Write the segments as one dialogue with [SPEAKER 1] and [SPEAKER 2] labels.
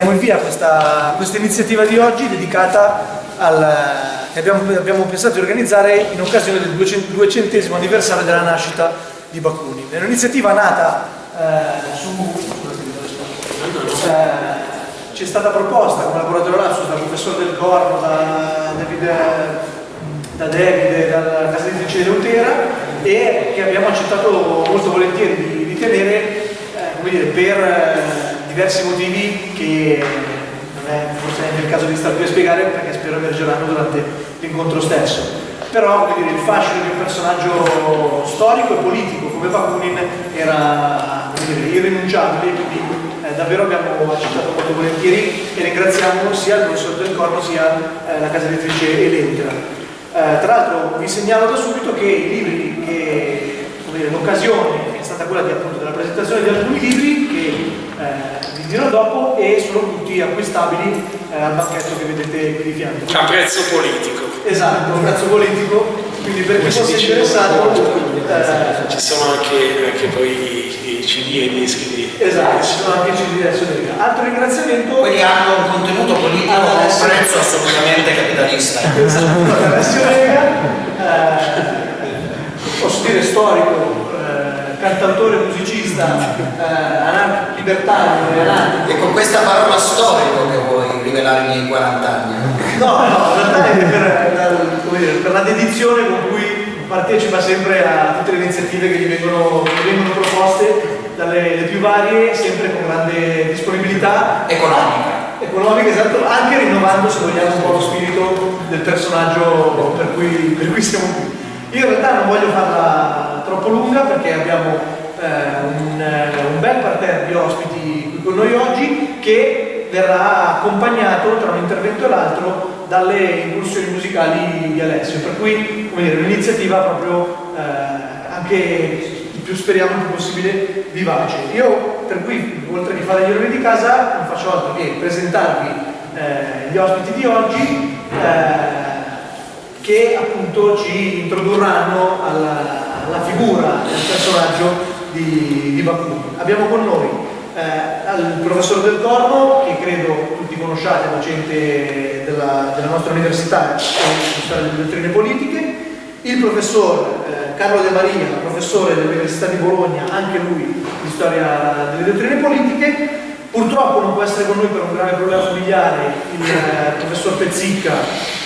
[SPEAKER 1] Diamo via questa, questa, iniziativa di oggi dedicata al, che abbiamo, abbiamo, pensato di organizzare in occasione del 200 anniversario della nascita di Bakunin. È un'iniziativa nata eh, su... Eh, ci è stata proposta come laboratorio lapsus dal professore del Corno, da David, da David dalla casa editrice di Leutera e che abbiamo accettato molto volentieri di, di tenere eh, dire, per eh, diversi motivi che non è forse neanche il caso di star qui a spiegare perché spero emergeranno durante l'incontro stesso. Però dire, il fascino di un personaggio storico e politico come Bakunin era dire, irrinunciabile, quindi eh, davvero abbiamo accettato molto volentieri e ringraziamo sia il professor Del Corno sia eh, la casa editrice Elentera. Eh, tra l'altro vi segnalo da subito che i libri che l'occasione è stata quella di, appunto, della presentazione di alcuni libri che eh, dirò dopo e sono tutti acquistabili eh, al banchetto che vedete qui di fianco.
[SPEAKER 2] A prezzo politico.
[SPEAKER 1] Esatto, a prezzo politico, quindi per chi fosse interessato...
[SPEAKER 2] Eh, ci sono anche, anche poi i, i CD e i dischi di...
[SPEAKER 1] Esatto, ci sono anche i CD adesso Altro ringraziamento...
[SPEAKER 3] Quindi hanno un contenuto politico a un prezzo assolutamente capitalista.
[SPEAKER 1] Esatto, la versione eh, posso dire storico, cantautore, musicista, eh, libertario
[SPEAKER 3] e con questa parola storico che vuoi rivelarmi i 40 anni?
[SPEAKER 1] No, no, in realtà è per, dire, per, la dedizione con cui partecipa sempre a tutte le iniziative che gli vengono, che vengono proposte dalle più varie, sempre con grande disponibilità
[SPEAKER 3] economica.
[SPEAKER 1] Economica, esatto, anche rinnovando se vogliamo un po' lo spirito del personaggio per cui, per cui siamo qui. Io in realtà non voglio farla troppo lunga perché abbiamo eh, un, eh, un, bel parterre di ospiti qui con noi oggi che verrà accompagnato tra un intervento e l'altro dalle incursioni musicali di Alessio, per cui un'iniziativa proprio eh, anche più speriamo più possibile vivace. Io per cui, oltre che fare gli orari di casa, non faccio altro che presentarvi eh, gli ospiti di oggi eh, che appunto ci introdurranno alla, alla figura del personaggio di, di Bakunin. Abbiamo con noi eh, il professor Del Corno, che credo tutti conosciate, docente della, della nostra università storia delle dottrine politiche, il professor eh, Carlo De Maria, professore dell'Università di Bologna, anche lui di storia delle dottrine politiche, Purtroppo non può essere con noi per un grave problema familiare il eh, professor Pezzicca,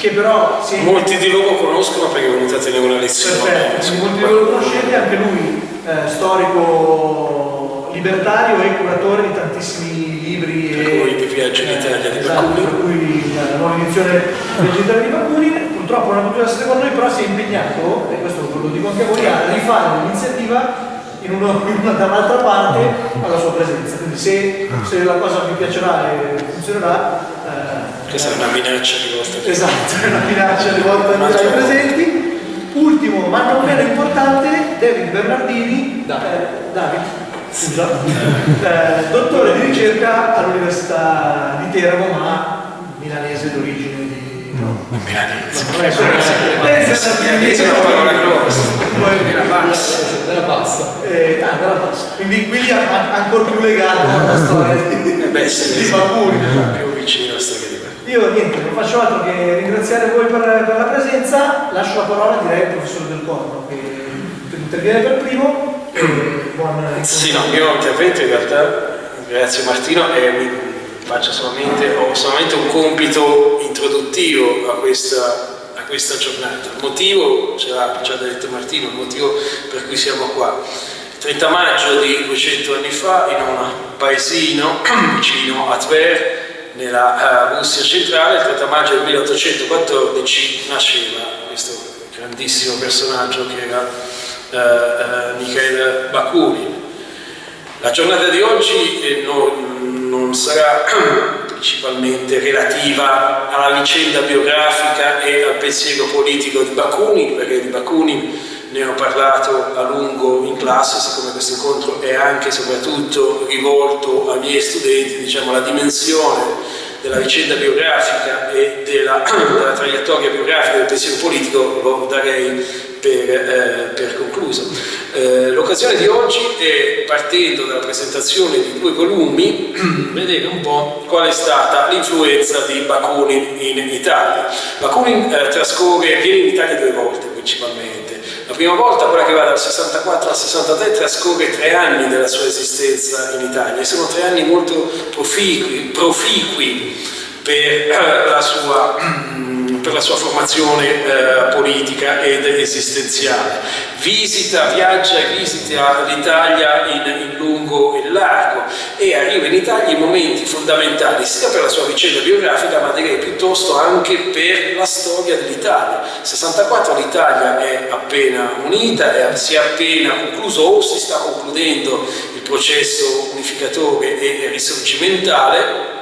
[SPEAKER 1] che però
[SPEAKER 2] si è... Molti di loro conoscono perché è venuto a tenere una lezione.
[SPEAKER 1] Perfetto, molti di loro conoscete, anche lui eh, storico libertario e curatore di tantissimi libri.
[SPEAKER 2] Per e, cui di Viaggio in Italia di esatto, Bakunin.
[SPEAKER 1] Per cui la nuova edizione in Italia di Bakunin. Purtroppo non ha potuto essere con noi, però si è impegnato, e questo ve lo dico anche a voi, a rifare l'iniziativa in una, una dall'altra parte alla sua presenza. Quindi se, se, la cosa vi piacerà e funzionerà...
[SPEAKER 2] Eh, Questa è una minaccia di vostra
[SPEAKER 1] Esatto, è una minaccia rivolta ai presenti. Ultimo, ma non meno importante, David Bernardini, eh, David, scusa, eh, dottore di ricerca all'Università di Teramo, ma milanese d'origine. di...
[SPEAKER 2] milanese.
[SPEAKER 1] Milanese
[SPEAKER 2] è una parola grossa.
[SPEAKER 1] Della bassa. Eh, ah, della bassa. Quindi, quindi ancora più legato alla storia di, Baburi.
[SPEAKER 2] Più vicino alla storia di
[SPEAKER 1] io niente, non faccio altro che ringraziare voi per, per, la presenza, lascio la parola direi al professore Del Corno che interviene per primo.
[SPEAKER 2] buon sì, no, io intervento in realtà, grazie Martino, e mi faccio solamente, ho solamente un compito introduttivo a questa questa giornata. Il motivo, ce l'ha già detto Martino, il motivo per cui siamo qua. Il 30 maggio di 200 anni fa, in un paesino vicino a Tver, nella uh, Russia centrale, il 30 maggio del 1814 nasceva questo grandissimo personaggio che era uh, uh, Mikhail Bakunin. La giornata di oggi eh, non, non sarà principalmente relativa alla vicenda biografica e al pensiero politico di Bakunin, perché di Bakunin ne ho parlato a lungo in classe, siccome questo incontro è anche e soprattutto rivolto ai miei studenti, diciamo la dimensione della vicenda biografica e della, della traiettoria biografica del pensiero politico lo darei per, eh, per concluso. Eh, l'occasione di oggi è, partendo dalla presentazione di due volumi, vedere un po' qual è stata l'influenza di Bakunin in Italia. Bakunin eh, trascorre, viene in Italia due volte principalmente. La prima volta, quella che va dal 64 al 63, trascorre tre anni della sua esistenza in Italia. E sono tre anni molto proficui, proficui per eh, la sua per la sua formazione eh, politica ed esistenziale. Visita, viaggia e visita l'Italia in, in, lungo e largo e arriva in Italia in momenti fondamentali sia per la sua vicenda biografica ma direi piuttosto anche per la storia dell'Italia. 64 l'Italia è appena unita, è, si è appena concluso o si sta concludendo il processo unificatore e risorgimentale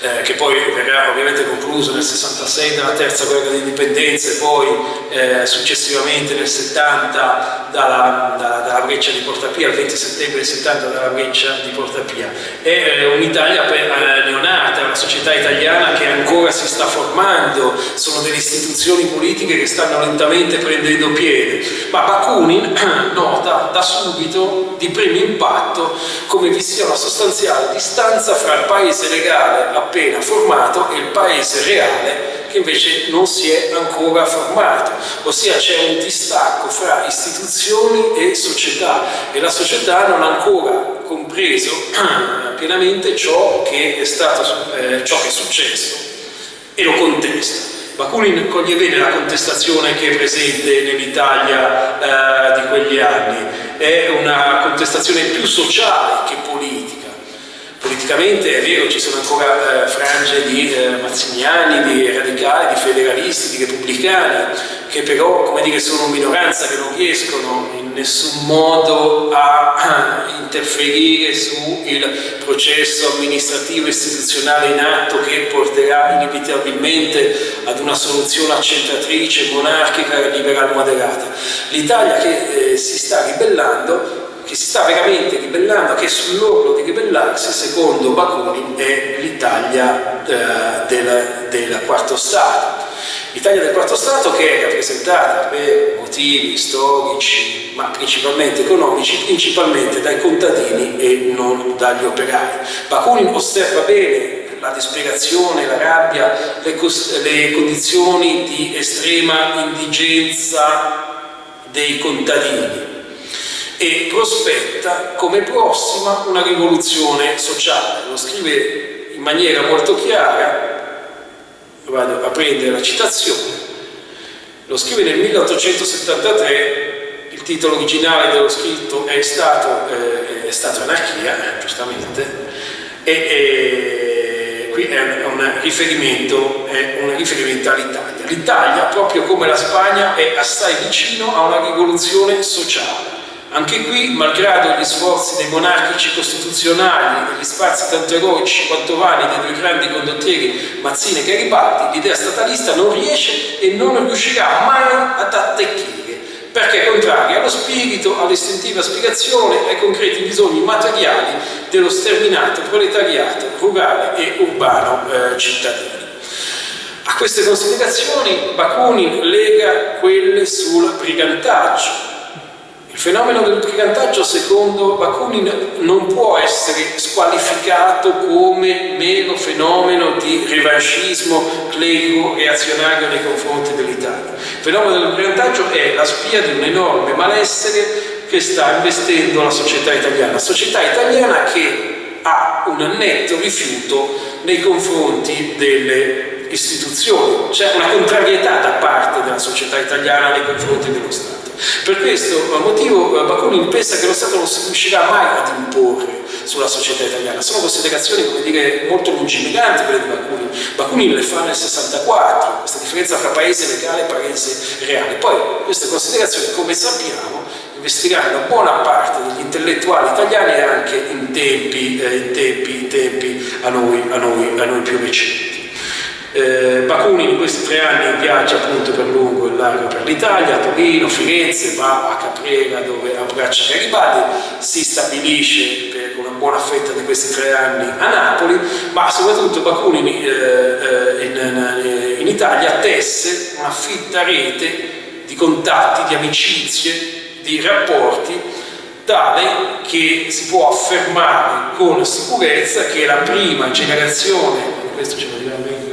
[SPEAKER 2] eh, che poi verrà ovviamente concluso nel 66 dalla terza guerra d'indipendenza e poi eh, successivamente nel 70 dalla, dalla, dalla, breccia di Portapia, il 20 settembre del 70 dalla breccia di Portapia. È eh, un'Italia eh, neonata, una società italiana che ancora si sta formando, sono delle istituzioni politiche che stanno lentamente prendendo piede, ma Bakunin nota da subito di primo impatto come vi sia una sostanziale distanza fra il paese legale appena formato e il paese reale che invece non si è ancora formato, ossia c'è un distacco fra istituzioni e società. E la società non ha ancora compreso pienamente ciò che è, stato, eh, ciò che è successo e lo contesta. Bakunin coglie bene la contestazione che è presente nell'Italia eh, di quegli anni, è una contestazione più sociale che politica politicamente è vero ci sono ancora eh, frange di eh, mazziniani, di radicali, di federalisti, di repubblicani che però come dire, sono minoranza, che non riescono in nessun modo a, a interferire sul processo amministrativo istituzionale in atto che porterà inevitabilmente ad una soluzione accentratrice, monarchica e liberal moderata. L'Italia che eh, si sta ribellando che si sta veramente ribellando, che è sull'orlo di ribellarsi, secondo Bakunin, è l'Italia eh, del, quarto Stato. L'Italia del quarto Stato che è rappresentata per motivi storici, ma principalmente economici, principalmente dai contadini e non dagli operai. Bakunin osserva bene la disperazione, la rabbia, le, le condizioni di estrema indigenza dei contadini e prospetta come prossima una rivoluzione sociale. Lo scrive in maniera molto chiara, vado a prendere la citazione, lo scrive nel 1873, il titolo originale dello scritto è stato, eh, è stato Anarchia, giustamente, e, e qui è un riferimento, è un riferimento all'Italia. L'Italia, proprio come la Spagna, è assai vicino a una rivoluzione sociale anche qui, malgrado gli sforzi dei monarchici costituzionali e gli spazi tanto eroici quanto vani dei due grandi condottieri Mazzini e Garibaldi, l'idea statalista non riesce e non riuscirà mai ad attecchire, perché è contraria allo spirito, all'istintiva spiegazione, ai concreti bisogni materiali dello sterminato proletariato rurale e urbano eh, cittadino. A queste considerazioni Bakunin lega quelle sul brigantaggio, il fenomeno del brigantaggio, secondo Bakunin, non può essere squalificato come mero fenomeno di revanchismo clerico reazionario nei confronti dell'Italia. Il fenomeno del brigantaggio è la spia di un enorme malessere che sta investendo la società italiana, la società italiana che ha un netto rifiuto nei confronti delle istituzioni, c'è una contrarietà da parte della società italiana nei confronti dello Stato. Per questo motivo eh, Bakunin pensa che lo Stato non si riuscirà mai ad imporre sulla società italiana. Sono considerazioni, come dire, molto lungimiranti quelle di Bakunin. Bakunin le fa nel 64, questa differenza tra paese legale e paese reale. Poi queste considerazioni, come sappiamo, investiranno buona parte degli intellettuali italiani anche in tempi, eh, in tempi, in tempi a, noi, a, noi, a noi più recenti. Eh, Bakunin in questi tre anni viaggia appunto per lungo e largo per l'Italia, Torino, Firenze, va a Caprera dove abbraccia Garibaldi, si stabilisce per una buona fetta di questi tre anni a Napoli, ma soprattutto Bakunin eh, eh in, in, in Italia tesse una fitta rete di contatti, di amicizie, di rapporti tale che si può affermare con sicurezza che la prima generazione, questo ce lo dirà meglio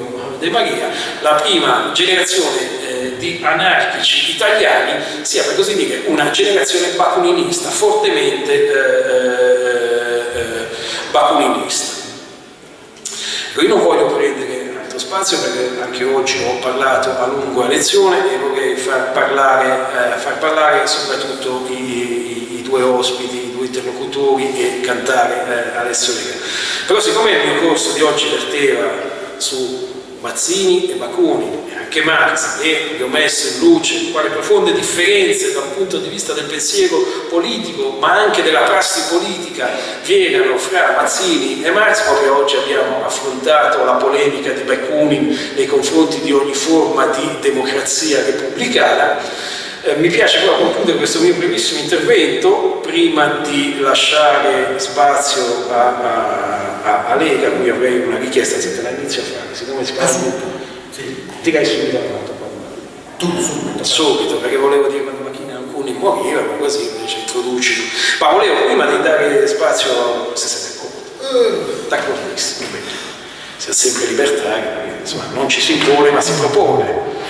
[SPEAKER 2] De Maria, la prima generazione eh, di anarchici italiani sia per così dire una generazione bakuninista, fortemente eh, eh, eh bakuninista. Io non voglio prendere altro spazio perché anche oggi ho parlato a lungo a lezione e vorrei far parlare, eh, far parlare soprattutto i, i, i, due ospiti, interlocutori e cantare eh, Alessio Lega. Però siccome il mio corso di oggi verteva su Mazzini e Bakunin e anche Marx e vi ho messo in luce quali profonde differenze dal punto di vista del pensiero politico ma anche della prassi politica vi erano fra Mazzini e Marx proprio oggi abbiamo affrontato la polemica di Bakunin nei confronti di ogni forma di democrazia repubblicana eh, mi piace però concludere questo mio brevissimo intervento prima di lasciare spazio a, a, a, a Lega, a cui avrei una richiesta, se te la inizio a fare, siccome si parla
[SPEAKER 3] subito, sì.
[SPEAKER 2] direi subito a pronto.
[SPEAKER 3] Tu subito.
[SPEAKER 2] Subito, perché volevo dire quando macchina alcuni morivano, così invece introduci. Ma volevo prima di dare spazio, se siete comodi, uh. d'accordissimo, si ha sempre libertà, insomma non ci si impone ma si propone.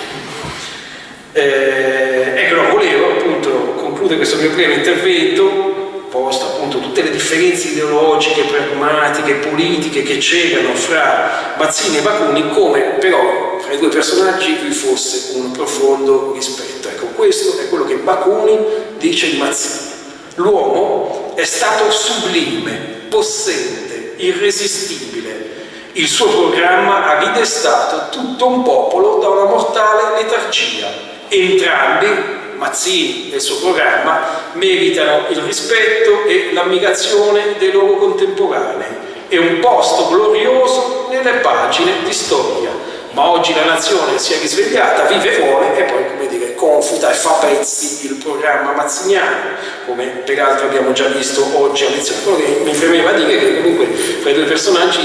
[SPEAKER 2] Eh, ecco, volevo appunto concludere questo mio primo intervento, posto appunto tutte le differenze ideologiche, pragmatiche, politiche che c'erano fra Mazzini e Bakunin, come però fra i due personaggi vi fosse un profondo rispetto. Ecco, questo è quello che Bakunin dice di Mazzini. L'uomo è stato sublime, possente, irresistibile, il suo programma ha ridestato tutto un popolo da una mortale letargia Entrambi, Mazzini e il suo programma, meritano il rispetto e l'ammirazione dei loro contemporanei e un posto glorioso nelle pagine di storia. Ma oggi la nazione si è risvegliata, vive vuole e poi, come dire, confuta e fa pezzi il programma mazziniano, come peraltro abbiamo già visto oggi a lezione. Quello che mi premeva dire che comunque fra i due personaggi,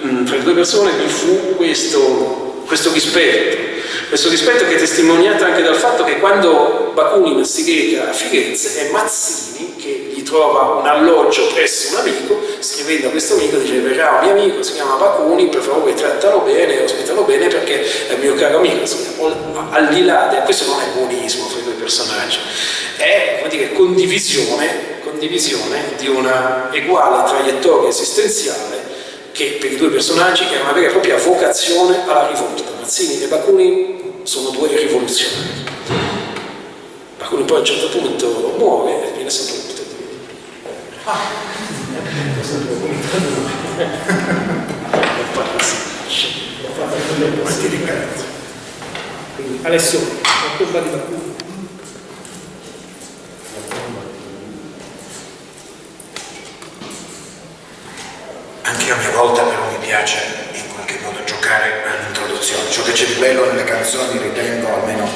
[SPEAKER 2] mh, fra le due persone vi fu questo, questo rispetto questo rispetto che è testimoniato anche dal fatto che quando Bakunin si reca a Firenze è Mazzini che gli trova un alloggio presso un amico, scrivendo a questo amico dice verrà un mio amico, si chiama Bakunin, per favore trattalo bene, ospitalo bene perché è mio caro amico. Al di là, di, questo non è buonismo fra i due personaggi, è dire, condivisione, condivisione di una uguale traiettoria esistenziale che per i due personaggi è una vera e propria vocazione alla rivolta. Mazzini e Bakunin sono due rivoluzionari. Bakunin poi a un certo punto muore e viene sepolto. Ah. Alessio, la tomba di Bakunin.
[SPEAKER 3] A mia volta però mi piace in qualche modo giocare all'introduzione. Ciò che c'è di bello nelle canzoni, ritengo, almeno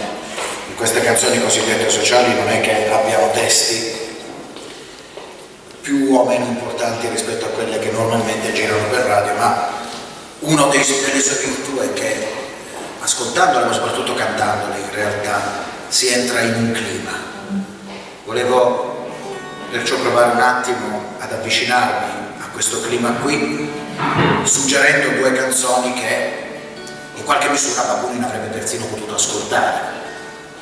[SPEAKER 3] in queste canzoni cosiddette sociali, non è che abbiano testi più o meno importanti rispetto a quelle che normalmente girano per radio, ma uno dei, sue virtù è che ascoltandole, ma soprattutto cantandole, in realtà si entra in un clima. Volevo perciò provare un attimo ad avvicinarmi questo clima qui, suggerendo due canzoni che in qualche misura Bakunin avrebbe persino potuto ascoltare,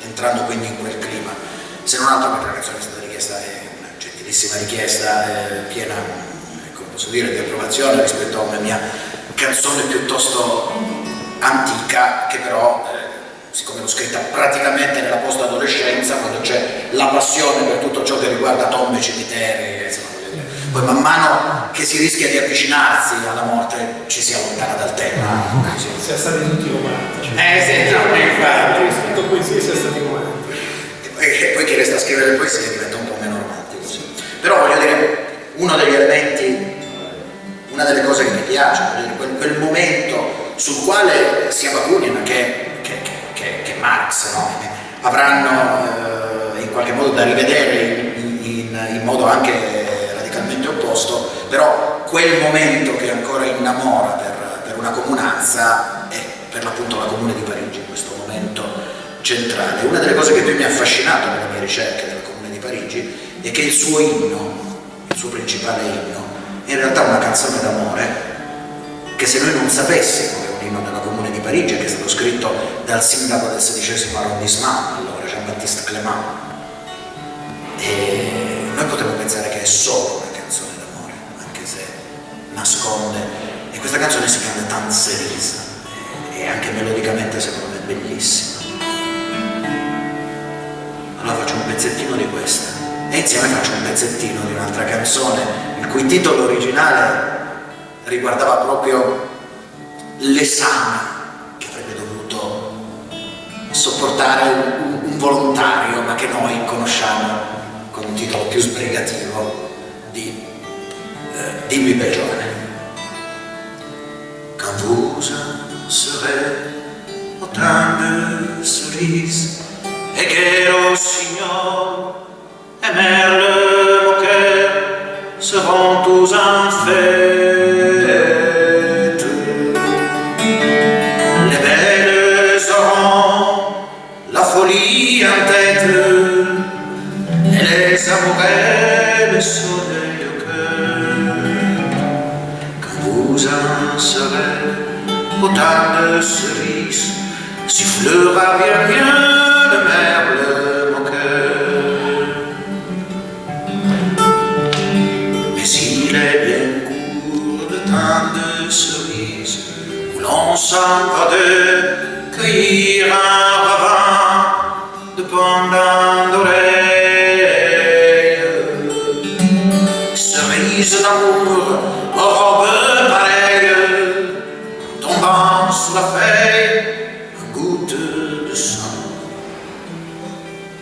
[SPEAKER 3] entrando quindi in quel clima. Se non altro perché la canzone è stata richiesta, è una gentilissima richiesta, piena, come posso dire, di approvazione rispetto a una mia canzone piuttosto antica che però eh, siccome l'ho scritta praticamente nella post-adolescenza, quando c'è la passione per tutto ciò che riguarda tombe, cimiteri, insomma, poi man mano che si rischia di avvicinarsi alla morte ci si allontana dal tema.
[SPEAKER 1] Sì. Siamo stati tutti romantici.
[SPEAKER 3] Eh sì, no, infatti.
[SPEAKER 1] Scritto poesie sia stati romantici.
[SPEAKER 3] E poi chi resta a scrivere poesie diventa un po' meno romantico. Sì. Però voglio dire, uno degli elementi, una delle cose che mi piace, quel, quel momento sul quale sia Bakunin che, che, che, che Marx no? avranno eh, in qualche modo da rivedere in, in, in modo anche radicalmente opposto, però quel momento che ancora innamora per, per una comunanza è per l'appunto la Comune di Parigi, questo momento centrale. Una delle cose che più mi ha affascinato nelle mie ricerche della Comune di Parigi è che il suo inno, il suo principale inno, è in realtà una canzone d'amore che se noi non sapessimo che è un inno della Comune di Parigi, che è stato scritto dal sindaco del XVI arrondissement, allora Jean-Baptiste Clément, e noi potremmo pensare che è solo una canzone d'amore, anche se nasconde, e questa canzone si chiama Tant Cerise, e anche melodicamente secondo me è bellissima. Allora faccio un pezzettino di questa. E insieme faccio un pezzettino di un'altra canzone il cui titolo originale riguardava proprio l'esame che avrebbe dovuto sopportare un, volontario ma che noi conosciamo con un titolo più sbrigativo di eh, Dimmi per giovane Quand vous serez autant de cerises et que signor Cerises d'amour aux robes pareilles tombant sous la feuille un goutte de sang.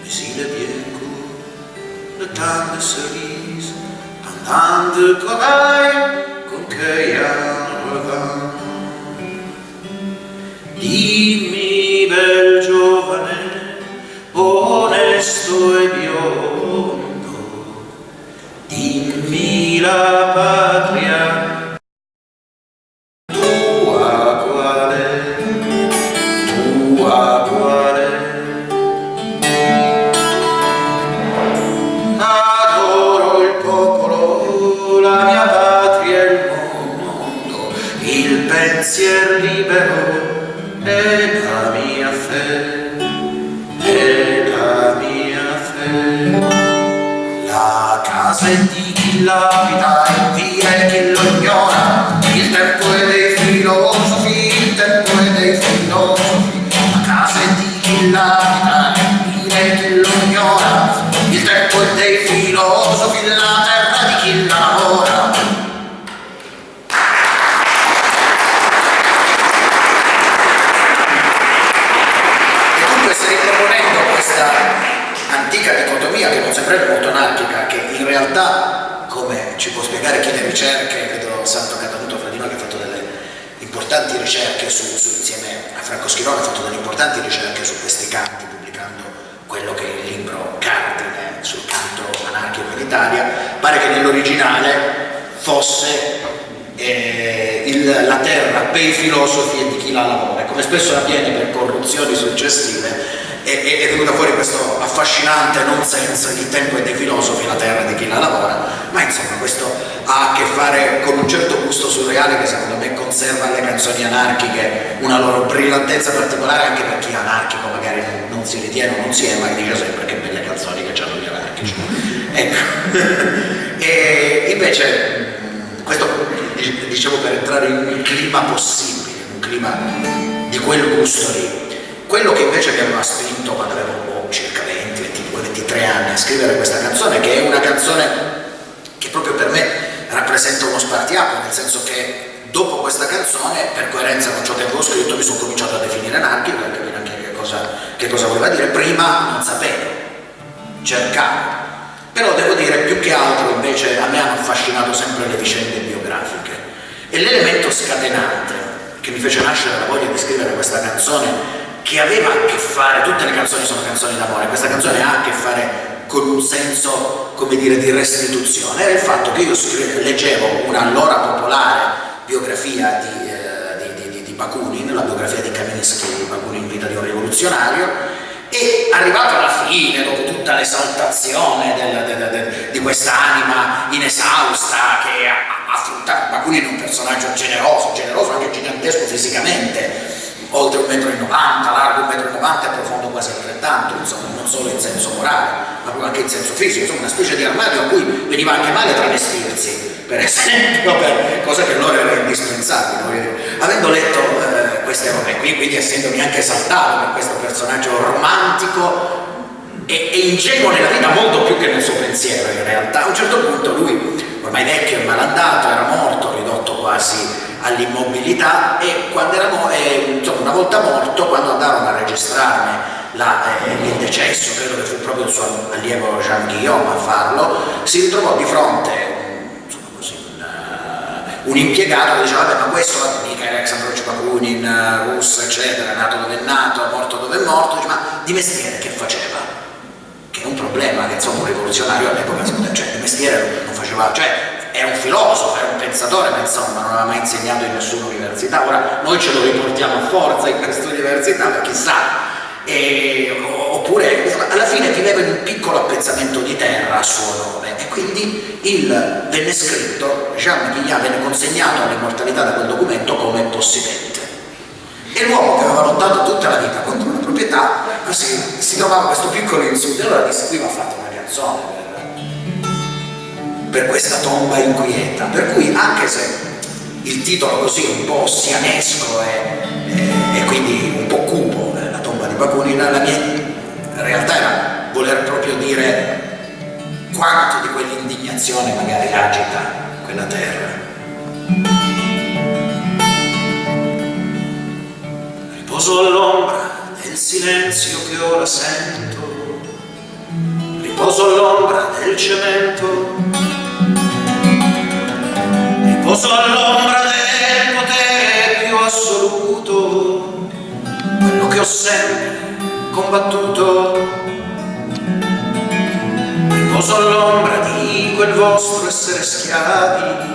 [SPEAKER 3] Mais il est bien court le temps de cerises, pendant de corail Schirone, ha fatto delle importanti ricerche su questi canti, pubblicando quello che è il libro cardine sul canto anarchico in Italia, pare che nell'originale fosse eh, il- la terra per i filosofi e di chi la lavora, come spesso avviene per corruzioni successive, è, è- venuta fuori questo affascinante non senso, il tempo è dei filosofi, la terra di chi la lavora, ma insomma questo ha a che fare con un certo gusto surreale che secondo me conserva alle canzoni anarchiche una loro brillantezza particolare anche per chi è anarchico magari non, si ritiene o non si è, ma dice sempre che belle canzoni che hanno gli anarchici. Ecco. e invece mh, questo dic- dicevo per entrare in un clima possibile, un clima di quel gusto lì. Quello che invece mi aveva spinto quando avevo boh, circa 20, 22, 23 anni a scrivere questa canzone, che è una canzone che proprio per me rappresenta uno spartiacque, nel senso che dopo questa canzone, per coerenza con ciò che avevo scritto, mi sono cominciato a definire anarchico per capire anche che cosa, che cosa voleva dire. Prima non sapevo, cercavo. Però devo dire, più che altro invece a me hanno affascinato sempre le vicende biografiche. E l'elemento scatenante che che mi fece nascere la voglia di scrivere questa canzone che aveva a che fare, tutte le canzoni sono canzoni d'amore, questa canzone ha a che fare con un senso, come dire, di restituzione, era il fatto che io leggevo una allora popolare biografia di, eh, di, di, di Bakunin, la biografia di Kaminsky, Bakunin Vita di un rivoluzionario, e arrivato alla fine, dopo tutta l'esaltazione di quest'anima inesausta che affronta Bakunin è un personaggio generoso, generoso anche gigantesco fisicamente, oltre un metro e 90, largo un metro e 90 profondo quasi altrettanto, insomma, non solo in senso morale, ma anche in senso fisico, insomma, una specie di armadio a cui veniva anche male travestirsi, per esempio, per cosa che allora era indispensabile. Avendo letto eh, queste robe qui, quindi essendomi anche esaltato per questo personaggio romantico e, e ingenuo nella vita molto più che nel suo pensiero in realtà, a un certo punto lui, ormai vecchio e malandato, era morto, ridotto quasi all'immobilità e eh, insomma, una volta morto, quando andarono a registrarne la, eh, il decesso, credo che fu proprio il suo allievo Jean Guillaume a farlo, si ritrovò di fronte insomma, così, un, uh, un, impiegato che diceva ma questo mica era Alexandro Bakunin, uh, russo eccetera, nato dove è nato, morto dove è morto, dice, ma di mestiere che faceva? Che è un problema che insomma un rivoluzionario all'epoca, cioè di mestiere non faceva, cioè è un filosofo, è un pensatore, ma insomma non aveva mai insegnato in nessuna università, ora noi ce lo riportiamo a forza in questa università, ma chissà, e, oppure alla fine viveva in un piccolo appezzamento di terra a suo nome. E quindi il, venne scritto, Jean Guignard venne consegnato all'immortalità da quel documento come possidente. E l'uomo che aveva lottato tutta la vita contro una proprietà, così si trovava questo piccolo insulto, e allora disse qui va fatta una canzone per questa tomba inquieta, per cui anche se il titolo così un po' sianesco e, e, quindi un po' cupo, eh, la tomba di Bakunin, la mia realtà era voler proprio dire quanto di quell'indignazione magari agita quella terra. Riposo all'ombra del silenzio che ora sento, riposo all'ombra del cemento Poso all'ombra del potere più assoluto, quello che ho sempre combattuto. Riposo all'ombra di quel vostro essere schiavi,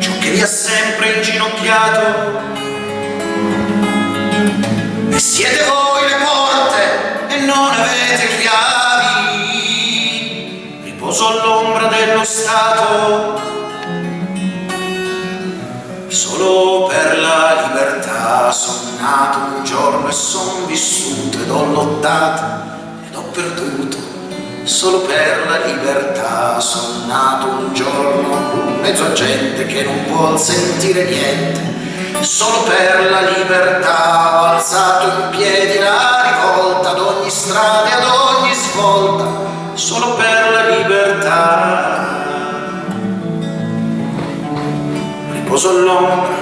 [SPEAKER 3] ciò che vi ha sempre inginocchiato. E siete voi le porte e non avete chiavi. Riposo all'ombra dello Stato Solo per la libertà son nato un giorno e son vissuto ed ho lottato ed ho perduto. Solo per la libertà son nato un giorno in mezzo a gente che non vuol sentire niente. Solo per la libertà ho alzato in piedi la rivolta ad ogni strada e ad ogni svolta. Solo per la libertà riposo all'ombra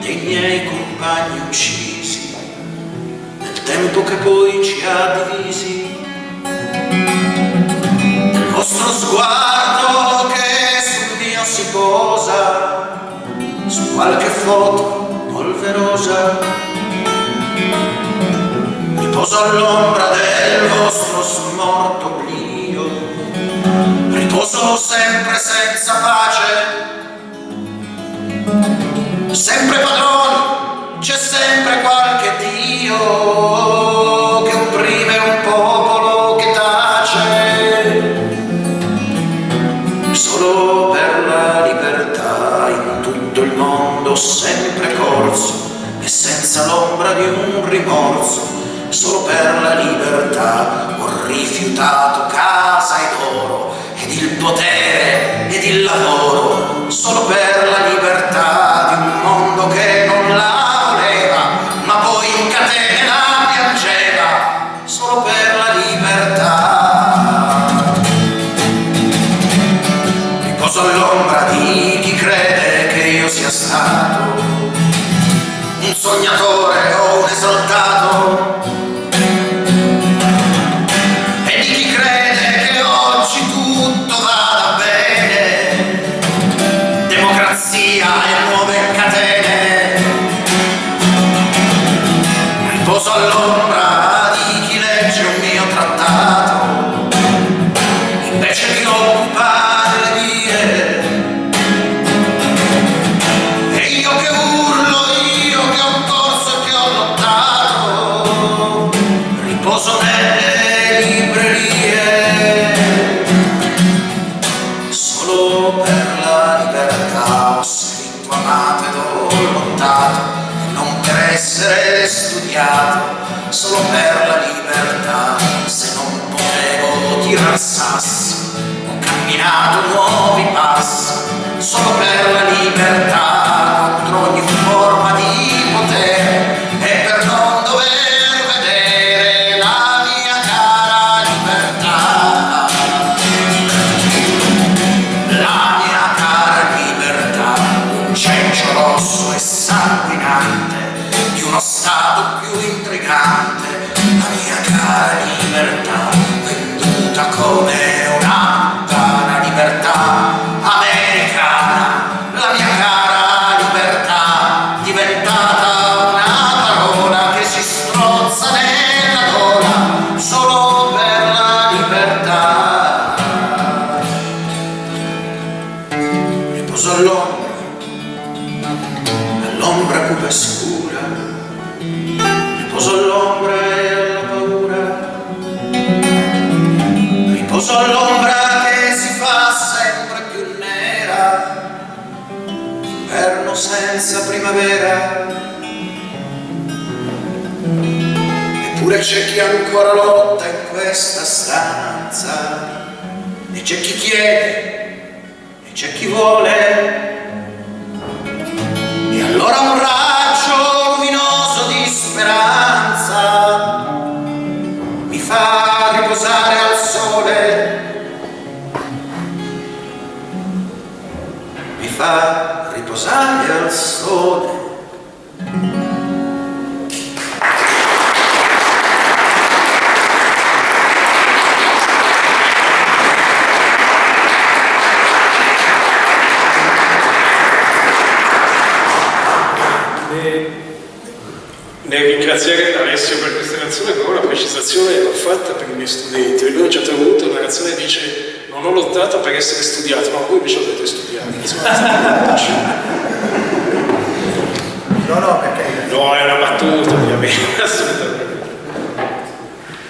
[SPEAKER 3] dei miei compagni uccisi, nel tempo che poi ci ha divisi, il vostro sguardo che sul mio si posa, su qualche foto polverosa, riposo all'ombra del vostro smorto oblio, riposo sempre senza pace, sempre padroni, c'è sempre qualche Dio che opprime un popolo che tace. Solo per la libertà in tutto il mondo sempre corso e senza l'ombra di un rimorso. Solo per la libertà ho rifiutato casa ed oro ed il potere ed il lavoro solo per la libertà tirar sassi, ho camminato nuovi passi, solo per la libertà, e
[SPEAKER 2] ringraziare Alessio per questa canzone, però una precisazione l'ho fatta per i miei studenti. Lui a un certo punto la canzone dice non ho lottato per essere studiato, ma voi invece avete studiato. Insomma,
[SPEAKER 3] No, no, perché
[SPEAKER 2] No, è una battuta, ovviamente, assolutamente.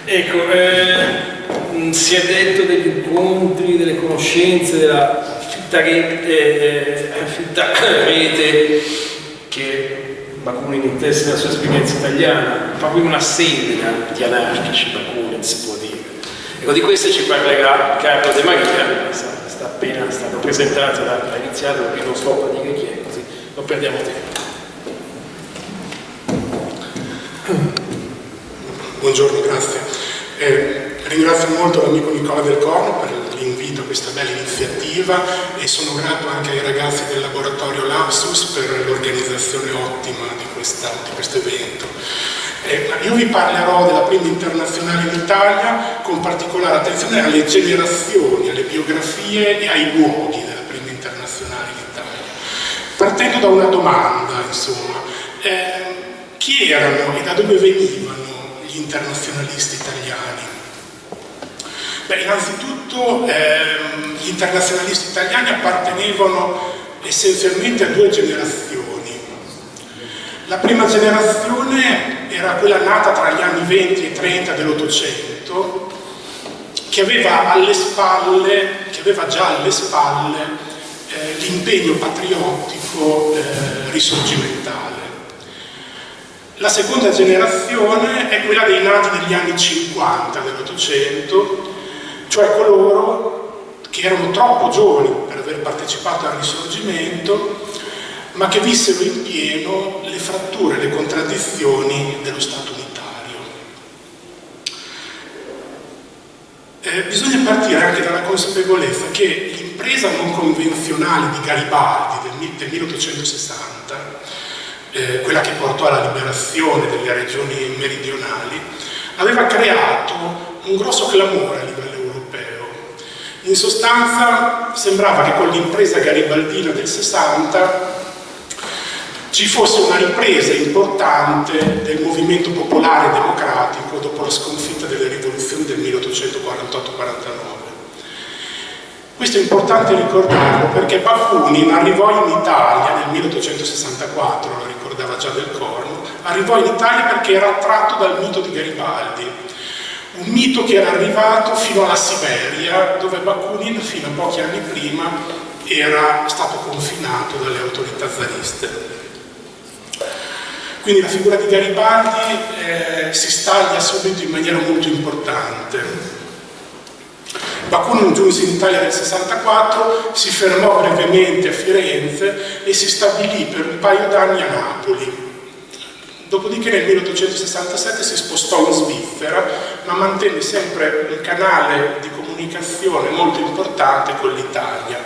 [SPEAKER 2] Ecco, eh, mh, si è detto degli incontri, delle conoscenze, della fitta rete, eh, eh, fitta rete che Bakunin nella sua esperienza italiana, proprio una sede di anarchici Bakunin, si può dire. Ecco, di queste ci parlerà Carlo De Maria, sta, sta appena stato presentato da iniziato, perché non sto a dire chi è, così non perdiamo tempo.
[SPEAKER 4] Buongiorno, grazie. Eh, ringrazio molto l'amico Nicola Del Corno per a questa bella iniziativa e sono grato anche ai ragazzi del laboratorio Lapsus per l'organizzazione ottima di, questa, di questo evento. Eh, io vi parlerò della prima internazionale in Italia con particolare attenzione alle generazioni, alle biografie e ai luoghi della prima internazionale in Italia. Partendo da una domanda, insomma, eh, chi erano e da dove venivano gli internazionalisti italiani? Beh, innanzitutto ehm, gli internazionalisti italiani appartenevano essenzialmente a due generazioni. La prima generazione era quella nata tra gli anni 20 e 30 dell'Ottocento, che aveva alle spalle, che aveva già alle spalle eh, l'impegno patriottico eh, risorgimentale. La seconda generazione è quella dei nati negli anni 50 dell'Ottocento, cioè coloro che erano troppo giovani per aver partecipato al risorgimento, ma che vissero in pieno le fratture le contraddizioni dello Stato unitario. Eh, bisogna partire anche dalla consapevolezza che l'impresa non convenzionale di Garibaldi del, del 1860 eh, quella che portò alla liberazione delle regioni meridionali, aveva creato un grosso clamore a livello. In sostanza sembrava che con l'impresa garibaldina del 60 ci fosse una ripresa importante del movimento popolare democratico dopo la sconfitta delle rivoluzioni del 1848-49. Questo è importante ricordarlo perché Bakunin arrivò in Italia nel 1864, lo ricordava già del Corno, arrivò in Italia perché era attratto dal mito di Garibaldi, un mito che era arrivato fino alla Siberia, dove Bakunin fino a pochi anni prima era stato confinato dalle autorità zariste. Quindi la figura di Garibaldi eh, si staglia subito in maniera molto importante. Bakunin giunse in Italia nel 64, si fermò brevemente a Firenze e si stabilì per un paio d'anni a Napoli. Dopodiché nel 1867 si spostò in Svizzera, ma mantenne sempre un canale di comunicazione molto importante con l'Italia.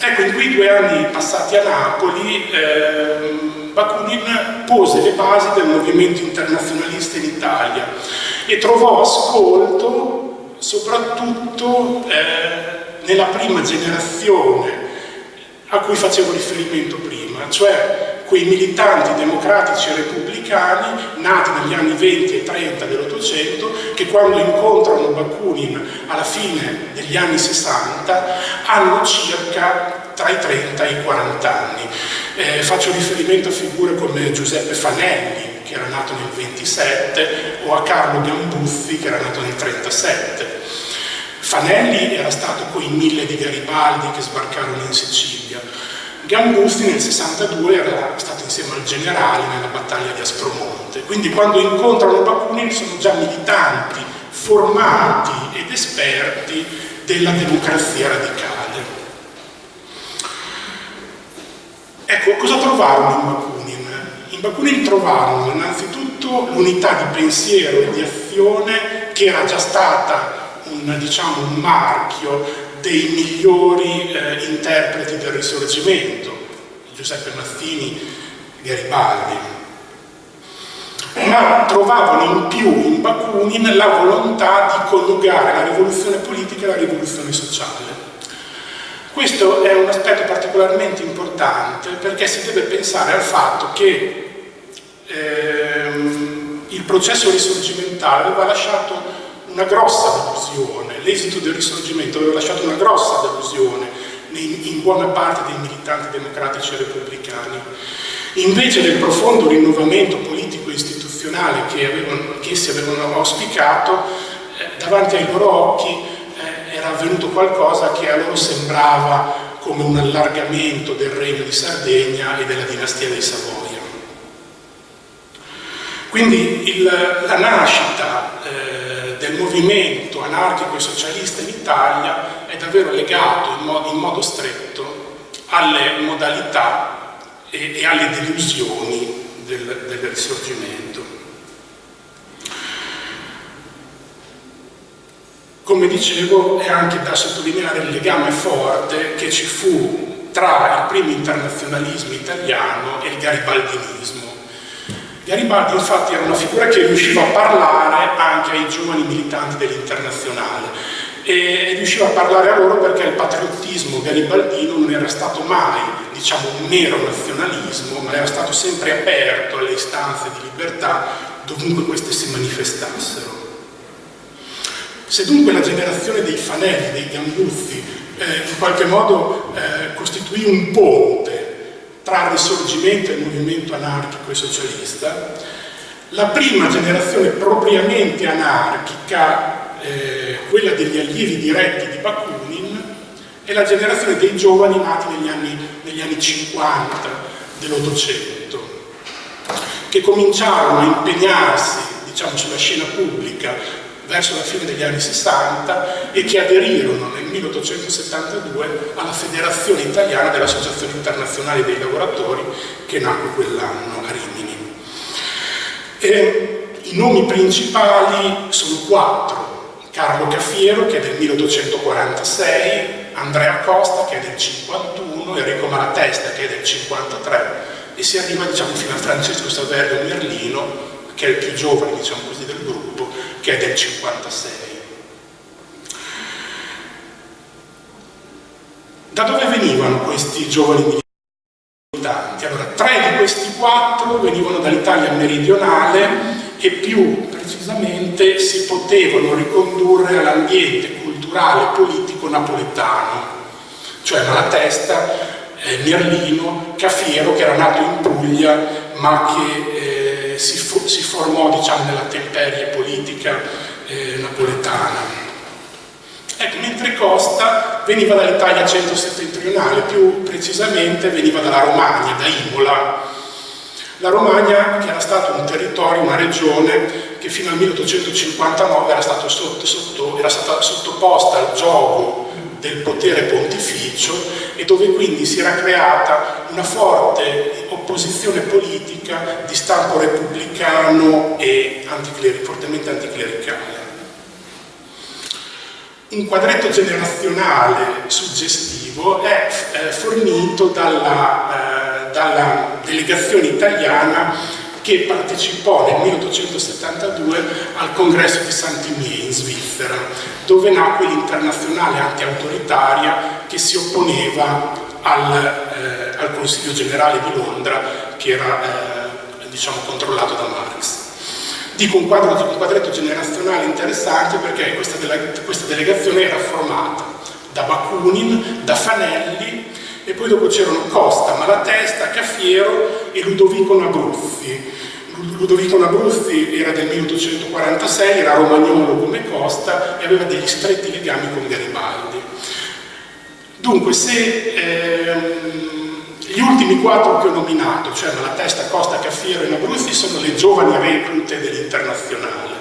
[SPEAKER 4] Ecco, in quei due anni passati a Napoli, eh, Bakunin pose le basi del movimento internazionalista in Italia e trovò ascolto soprattutto eh, nella prima generazione a cui facevo riferimento prima, cioè quei militanti democratici e repubblicani nati negli anni 20 e 30 dell'Ottocento che quando incontrano Bakunin alla fine degli anni 60 hanno circa tra i 30 e i 40 anni. Eh, faccio riferimento a figure come Giuseppe Fanelli, che era nato nel 27, o a Carlo Gambuzzi, che era nato nel 37. Fanelli era stato con i mille di Garibaldi che sbarcarono in Sicilia, Gambusti nel 62 era stato insieme al generale nella battaglia di Aspromonte, quindi quando incontrano Bakunin sono già militanti, formati ed esperti della democrazia radicale. Ecco, cosa trovarono in Bakunin? In Bakunin trovarono innanzitutto l'unità di pensiero e di azione che era già stata un, diciamo, un marchio dei migliori eh, interpreti del risorgimento, Giuseppe Mazzini, Garibaldi, ma trovavano in più in Bakunin la volontà di coniugare la rivoluzione politica e la rivoluzione sociale. Questo è un aspetto particolarmente importante perché si deve pensare al fatto che ehm, il processo risorgimentale aveva lasciato una grossa delusione, l'esito del risorgimento aveva lasciato una grossa delusione in, buona parte dei militanti democratici e repubblicani. Invece del profondo rinnovamento politico e istituzionale che, avevano, che essi avevano auspicato, eh, davanti ai loro occhi eh, era avvenuto qualcosa che a loro sembrava come un allargamento del regno di Sardegna e della dinastia dei Savoia. Quindi il, la nascita eh, movimento anarchico e socialista in Italia è davvero legato in modo, in modo stretto alle modalità e, e alle delusioni del, del risorgimento. Come dicevo, è anche da sottolineare il legame forte che ci fu tra il primo internazionalismo italiano e il garibaldinismo Garibaldi infatti era una figura che riusciva a parlare anche ai giovani militanti dell'internazionale e riusciva a parlare a loro perché il patriottismo garibaldino non era stato mai diciamo, un mero nazionalismo ma era stato sempre aperto alle istanze di libertà dovunque queste si manifestassero. Se dunque la generazione dei Fanelli, dei Gambuzzi, eh, in qualche modo eh, costituì un ponte tra il risorgimento e il movimento anarchico e socialista, la prima generazione propriamente anarchica, eh, quella degli allievi diretti di Bakunin, è la generazione dei giovani nati negli anni, negli anni 50 dell'Ottocento, che cominciarono a impegnarsi diciamo, sulla scena pubblica verso la fine degli anni 60 e che aderirono nel 1872 alla Federazione Italiana dell'Associazione Internazionale dei Lavoratori che nacque quell'anno a Rimini. E I nomi principali sono quattro. Carlo Caffiero che è del 1846, Andrea Costa che è del 51, Enrico Malatesta che è del 53 e si arriva diciamo, fino a Francesco Saverio Merlino che è il più giovane diciamo così, del gruppo che è del 56. Da dove venivano questi giovani militanti? Allora, tre di questi quattro venivano dall'Italia meridionale e più precisamente si potevano ricondurre all'ambiente culturale e politico napoletano, cioè Malatesta, eh, Merlino, Cafiero che era nato in Puglia ma che eh, si, si, formò diciamo, nella temperie politica eh, napoletana. Ecco, mentre Costa veniva dall'Italia centro-settentrionale, più precisamente veniva dalla Romagna, da Imola. La Romagna, che era stato un territorio, una regione che fino al 1859 era, sotto, sotto, era stata sottoposta al gioco del potere pontificio e dove quindi si era creata una forte opposizione politica di stampo repubblicano e anticler fortemente anticlericale. Un quadretto generazionale suggestivo è eh, fornito dalla, eh, dalla delegazione italiana che partecipò nel 1872 al congresso di Saint-Imier in Svizzera, dove nacque l'internazionale anti-autoritaria che si opponeva al, eh, al, Consiglio generale di Londra che era eh, diciamo, controllato da Marx. Dico un, quadro, un quadretto generazionale interessante perché questa, dele questa delegazione era formata da Bakunin, da Fanelli e poi dopo c'erano Costa, Malatesta, Caffiero e Ludovico Nabruzzi. Ludovico Nabruzzi era del 1846, era romagnolo come Costa e aveva degli stretti legami con Garibaldi. Dunque, se ehm, gli ultimi quattro che ho nominato, cioè Malatesta, Costa, Caffiero e Nabruzzi, sono le giovani reclute dell'internazionale.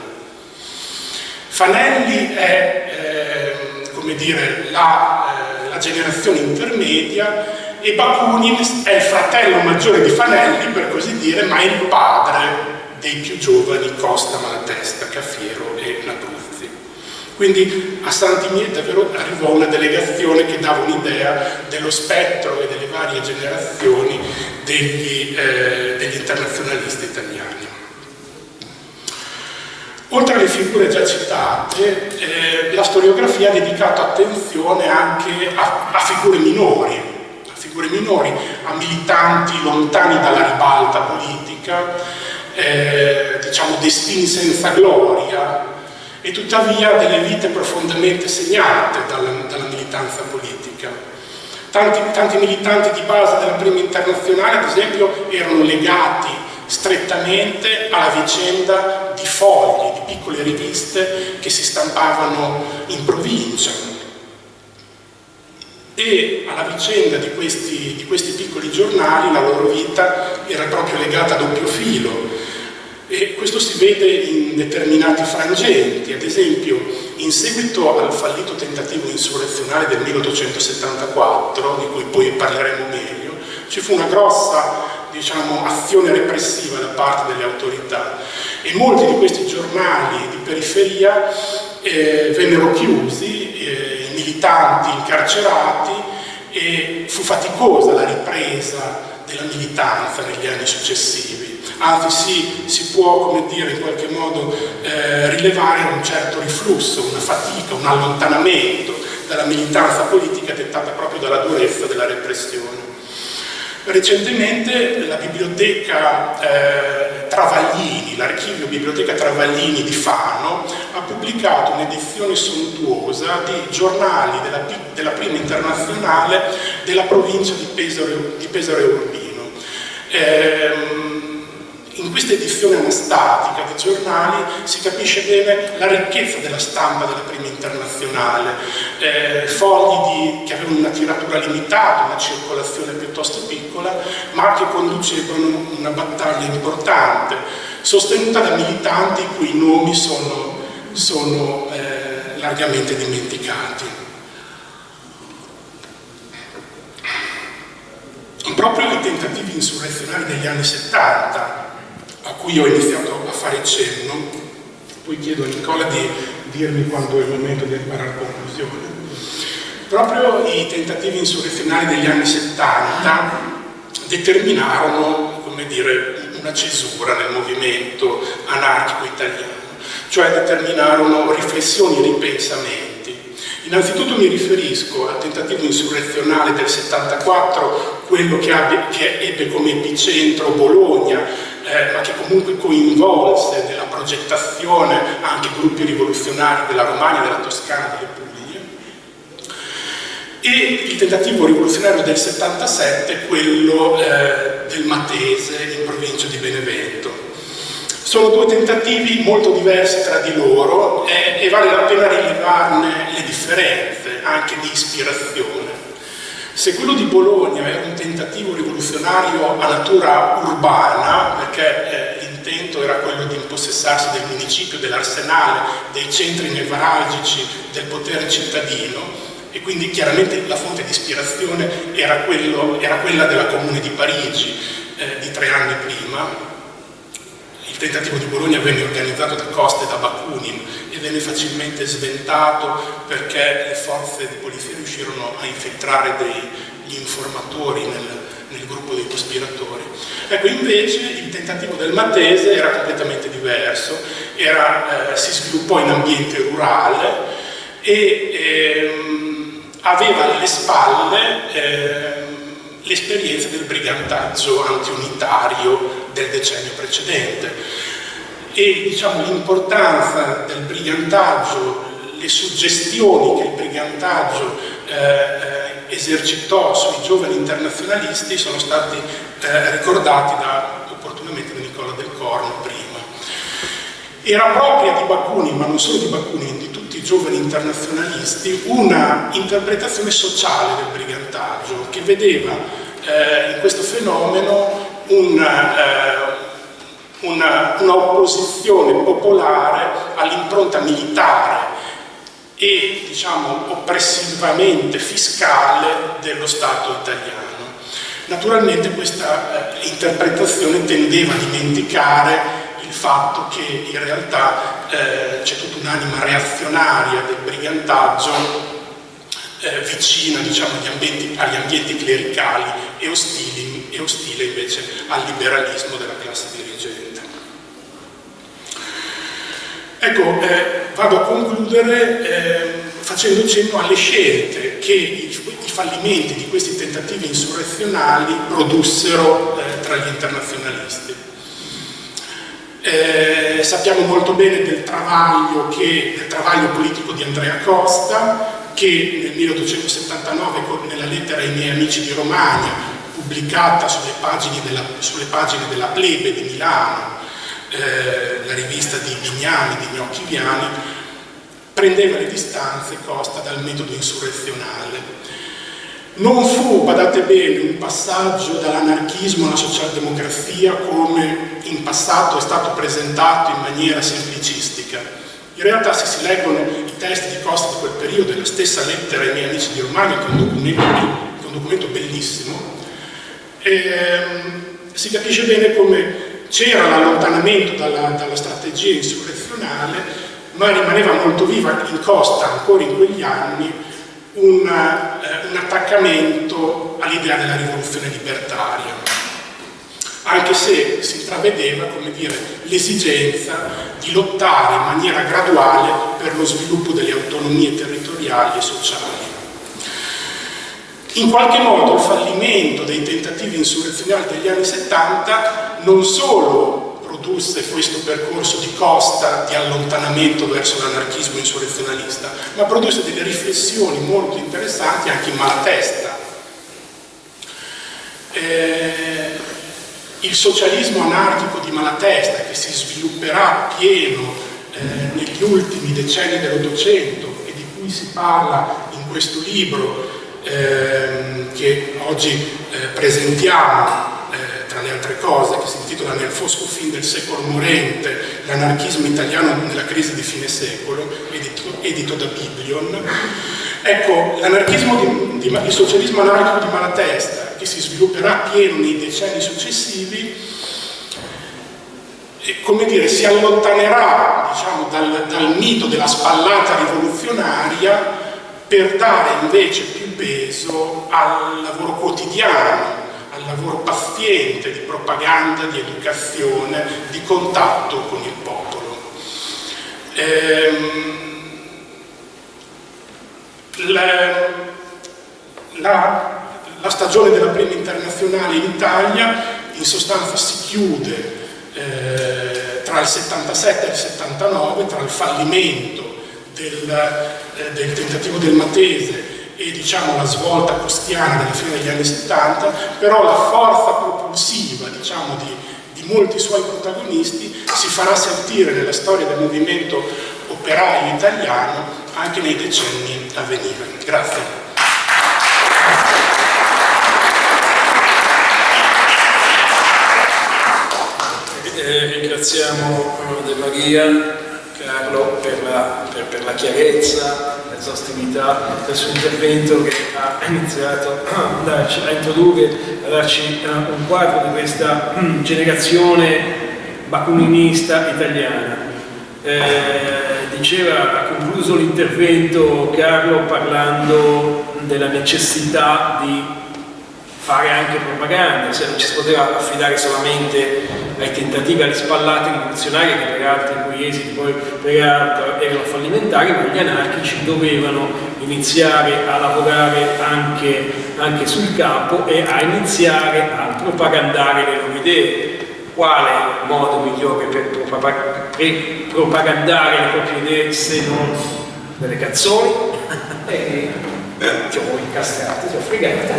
[SPEAKER 4] Fanelli è, ehm, come dire, la... Eh, la generazione intermedia e Bakunin è il fratello maggiore di Fanelli, per così dire, ma è il padre dei più giovani Costa, Malatesta, Caffiero e Nabruzzi. Quindi a Sant'Imier davvero arrivò una delegazione che dava un'idea dello spettro e delle varie generazioni degli, eh, degli internazionalisti italiani. Oltre alle figure già citate, eh, la storiografia ha dedicato attenzione anche a, a, figure minori, figure minori, a militanti lontani dalla ribalta politica, eh, diciamo destini senza gloria, e tuttavia delle vite profondamente segnate dalla, dalla militanza politica. Tanti, tanti militanti di base della prima internazionale, ad esempio, erano legati strettamente alla vicenda di fogli, di piccole riviste che si stampavano in provincia e alla vicenda di questi, di questi piccoli giornali la loro vita era proprio legata a doppio filo e questo si vede in determinati frangenti, ad esempio in seguito al fallito tentativo insurrezionale del 1874, di cui poi parleremo meglio, ci fu una grossa diciamo, azione repressiva da parte delle autorità. E molti di questi giornali di periferia eh, vennero chiusi, militanti incarcerati e fu faticosa la ripresa della militanza negli anni successivi. Anzi si, si può, come dire, in qualche modo eh, rilevare un certo riflusso, una fatica, un allontanamento dalla militanza politica dettata proprio dalla durezza della repressione. Recentemente la biblioteca eh, Travaglini, l'archivio Biblioteca Travaglini di Fano, ha pubblicato un'edizione sontuosa di giornali della, della, prima internazionale della provincia di Pesaro, di Pesaro Urbino. Eh, in questa edizione anastatica dei giornali si capisce bene la ricchezza della stampa della prima internazionale, eh, fogli di, che avevano una tiratura limitata, una circolazione piuttosto piccola, ma che conducevano una battaglia importante, sostenuta da militanti i cui nomi sono, sono eh, largamente dimenticati. Proprio i tentativi insurrezionali degli anni 70 a cui ho iniziato a fare cenno, poi chiedo a Nicola di dirmi quando è il momento di arrivare alla conclusione. Proprio i tentativi insurrezionali degli anni 70 determinarono, come dire, una cesura nel movimento anarchico italiano, cioè determinarono riflessioni e ripensamenti. Innanzitutto mi riferisco al tentativo insurrezionale del 74, quello che, abbia, che ebbe come epicentro Bologna, eh, ma che comunque coinvolse nella progettazione anche gruppi rivoluzionari della Romagna, della Toscana, delle Puglie, e il tentativo rivoluzionario del 77, quello eh, del Matese in provincia di Benevento. Sono due tentativi molto diversi tra di loro e, e vale la pena rilevarne le differenze, anche di ispirazione. Se quello di Bologna era un tentativo rivoluzionario a natura urbana, perché eh, l'intento era quello di impossessarsi del municipio, dell'arsenale, dei centri nevralgici del potere cittadino, e quindi chiaramente la fonte di ispirazione era, quello, era quella della Comune di Parigi eh, di tre anni prima, tentativo di Bologna venne organizzato da Costa e da Bakunin e venne facilmente sventato perché le forze di polizia riuscirono a infiltrare degli informatori nel, nel gruppo dei cospiratori. Ecco, invece il tentativo del Matese era completamente diverso, era, eh, si sviluppò in ambiente rurale e ehm, aveva alle spalle eh, l'esperienza del brigantaggio antiunitario del decennio precedente e diciamo, l'importanza del brigantaggio, le suggestioni che il brigantaggio eh, eh esercitò sui giovani internazionalisti sono stati eh, ricordati da, opportunamente da Nicola del Corno prima. Era propria di Bakunin, ma non solo di Bakunin, i giovani internazionalisti, una interpretazione sociale del brigantaggio che vedeva eh, in questo fenomeno un, eh, una, una opposizione popolare all'impronta militare e diciamo oppressivamente fiscale dello Stato italiano. Naturalmente questa eh, interpretazione tendeva a dimenticare il fatto che in realtà eh, c'è tutta un'anima reazionaria del brigantaggio eh, vicina diciamo, agli, ambienti, agli, ambienti, clericali e, ostili, e ostile invece al liberalismo della classe dirigente. Ecco, eh, vado a concludere eh, facendo cenno alle scelte che i, i, fallimenti di questi tentativi insurrezionali produssero eh, tra gli internazionalisti. Eh, sappiamo molto bene del travaglio, che, del travaglio politico di Andrea Costa, che nel 1879, nella lettera ai miei amici di Romagna, pubblicata sulle pagine della, sulle pagine della Plebe di Milano, eh, la rivista di Vignani, di Gnocchi Viani, prendeva le distanze Costa dal metodo insurrezionale. Non fu, badate bene, un passaggio dall'anarchismo alla socialdemocrazia come in passato è stato presentato in maniera semplicistica. In realtà se si leggono i testi di Costa di quel periodo la stessa lettera ai miei amici di Romagna, che è un documento, un documento bellissimo, ehm, si capisce bene come c'era l'allontanamento dalla, dalla, strategia insurrezionale, ma rimaneva molto viva in costa ancora in quegli anni un, eh, un attaccamento all'idea della rivoluzione libertaria, anche se si intravedeva l'esigenza di lottare in maniera graduale per lo sviluppo delle autonomie territoriali e sociali. In qualche modo il fallimento dei tentativi insurrezionali degli anni 70 non solo produsse questo percorso di costa di allontanamento verso l'anarchismo insurrezionalista, ma produsse delle riflessioni molto interessanti anche in Malatesta. Eh, il socialismo anarchico di Malatesta, che si svilupperà pieno eh, negli ultimi decenni dell'Ottocento e di cui si parla in questo libro, ehm, che oggi eh, presentiamo eh, tra le altre cose, che si intitola Nel fosco fin del secolo morente, l'anarchismo italiano nella crisi di fine secolo, edito, edito da Biblion. Ecco, di, di, il socialismo anarchico di Malatesta, che si svilupperà pieno nei decenni successivi, e, come dire, si allontanerà diciamo, dal, dal mito della spallata rivoluzionaria per dare invece più peso al lavoro quotidiano, lavoro paziente di propaganda, di educazione, di contatto con il popolo. Ehm, la, la, la, stagione della prima internazionale in Italia in sostanza si chiude eh, tra il 77 e il 79, tra il fallimento del, eh, del tentativo del Matese e diciamo, la svolta costiana della fine degli anni 70, però la forza propulsiva diciamo, di, di molti suoi protagonisti si farà sentire nella storia del movimento operaio italiano anche nei decenni a venire. Grazie.
[SPEAKER 2] Eh, ringraziamo De Maria, Carlo, per la, per, per la chiarezza, l'esaustività del suo intervento che ha iniziato a, darci, a introdurre, a darci uh, un quadro di questa um, generazione bakuninista italiana. Eh, diceva, ha concluso l'intervento Carlo parlando della necessità di fare anche propaganda, se non ci si poteva affidare solamente ai tentativi, alle spallate rivoluzionarie che peraltro i cui poi peraltro erano fallimentari, ma gli anarchici dovevano iniziare a lavorare anche, anche sul campo e a iniziare a propagandare le loro idee. Quale modo migliore per, propagandare le proprie idee se non delle canzoni? ti ho incastrato, ti ho fregato,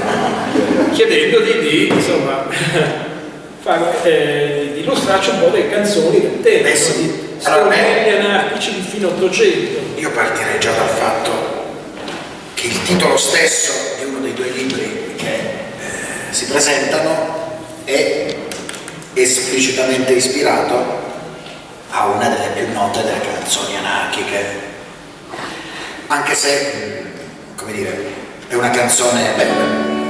[SPEAKER 2] chiedendogli di, insomma, fare, eh, illustrarci un po' delle canzoni del tempo,
[SPEAKER 3] Beh, sì. allora,
[SPEAKER 2] anarchici di fine Ottocento.
[SPEAKER 3] Io partirei già dal fatto che il titolo stesso di uno dei due libri che eh, si presentano è esplicitamente ispirato a una delle più note delle canzoni anarchiche anche se come dire, è una canzone bella,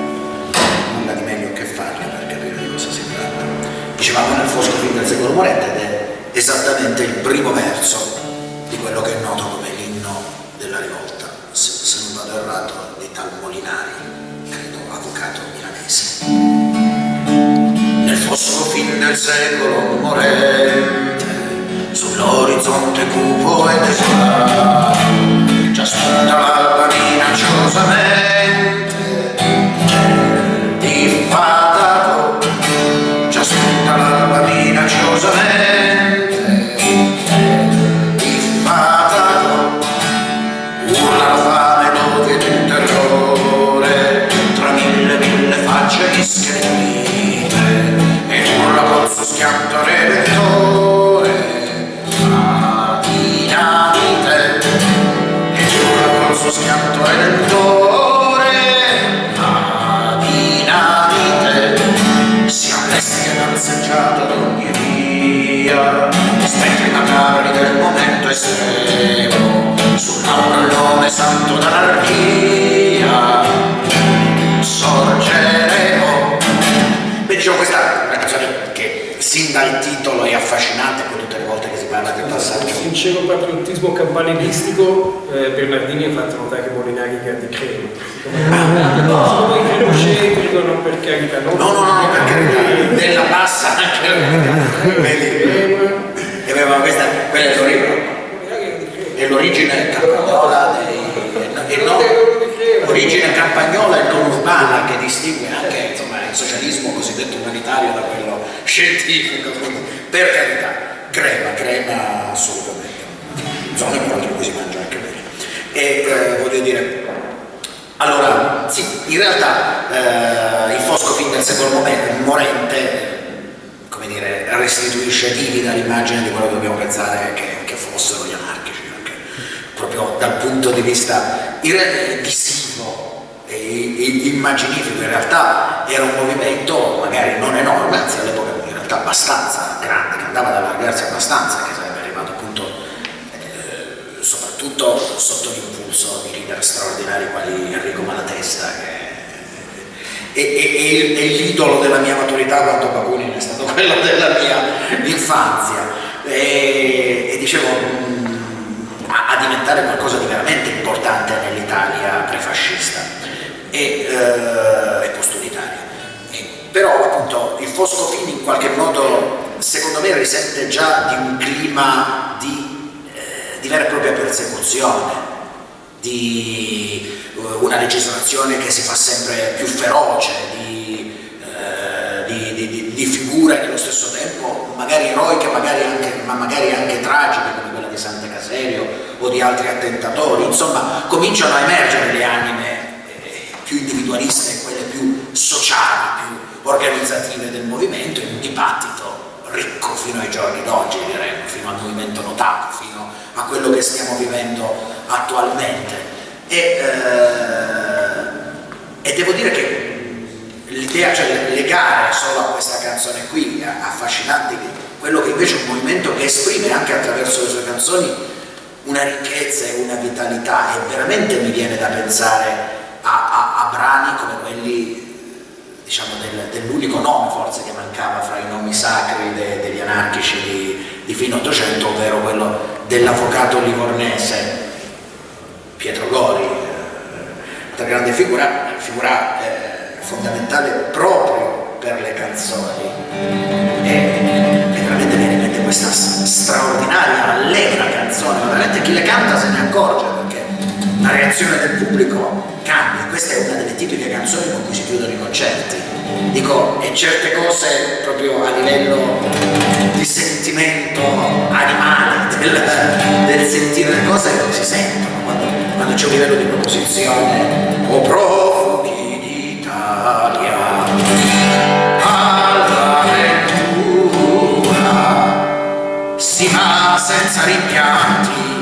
[SPEAKER 3] Dicevamo nel Fosco film del secolo morente ed è esattamente il primo verso di quello che è noto come l'inno della rivolta, se, se non vado errato, di tal Molinari, credo avvocato milanese. Nel fosco fin del secolo morente, sull'orizzonte cupo e desolato, già spunta l'alba minacciosamente minacciosamente pensare a, a, a brani come quelli diciamo, del, dell'unico nome forse che mancava fra i nomi sacri de, degli anarchici di, di fine Ottocento, ovvero quello dell'avvocato livornese Pietro Gori, una grande figura, figura eh, fondamentale proprio per le canzoni. E, e veramente viene in mente questa straordinaria, allegra canzone, veramente chi le canta se ne accorge la reazione del pubblico cambia, questa è una delle tipiche canzoni con cui si chiudono i concerti. Dico, e certe cose proprio a livello di sentimento animale, del, del sentire le cose si sentono quando, quando c'è un livello di proposizione. O profughi d'Italia, all'avventura, si va senza rimpianti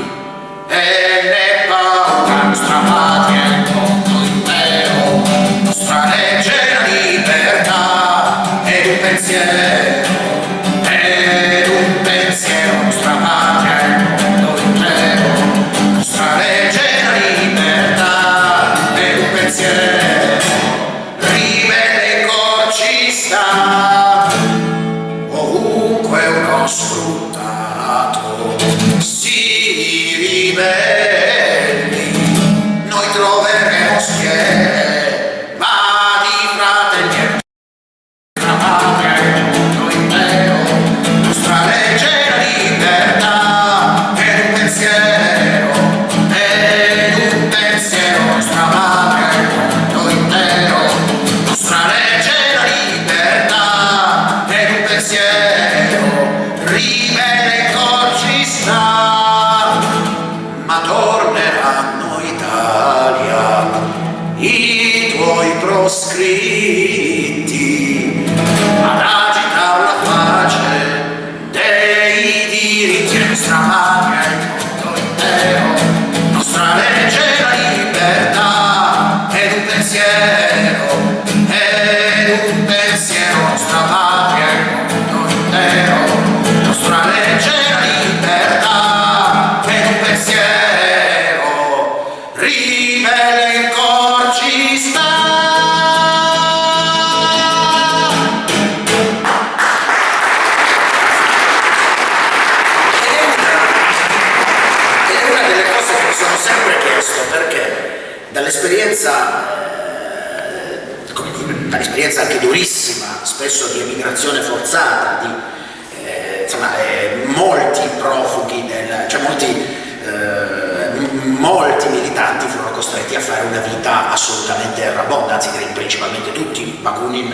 [SPEAKER 3] anche durissima spesso di emigrazione forzata di eh, insomma eh, molti profughi del, cioè molti eh, molti militanti furono costretti a fare una vita assolutamente errabonda, anzi direi principalmente tutti, Bakunin,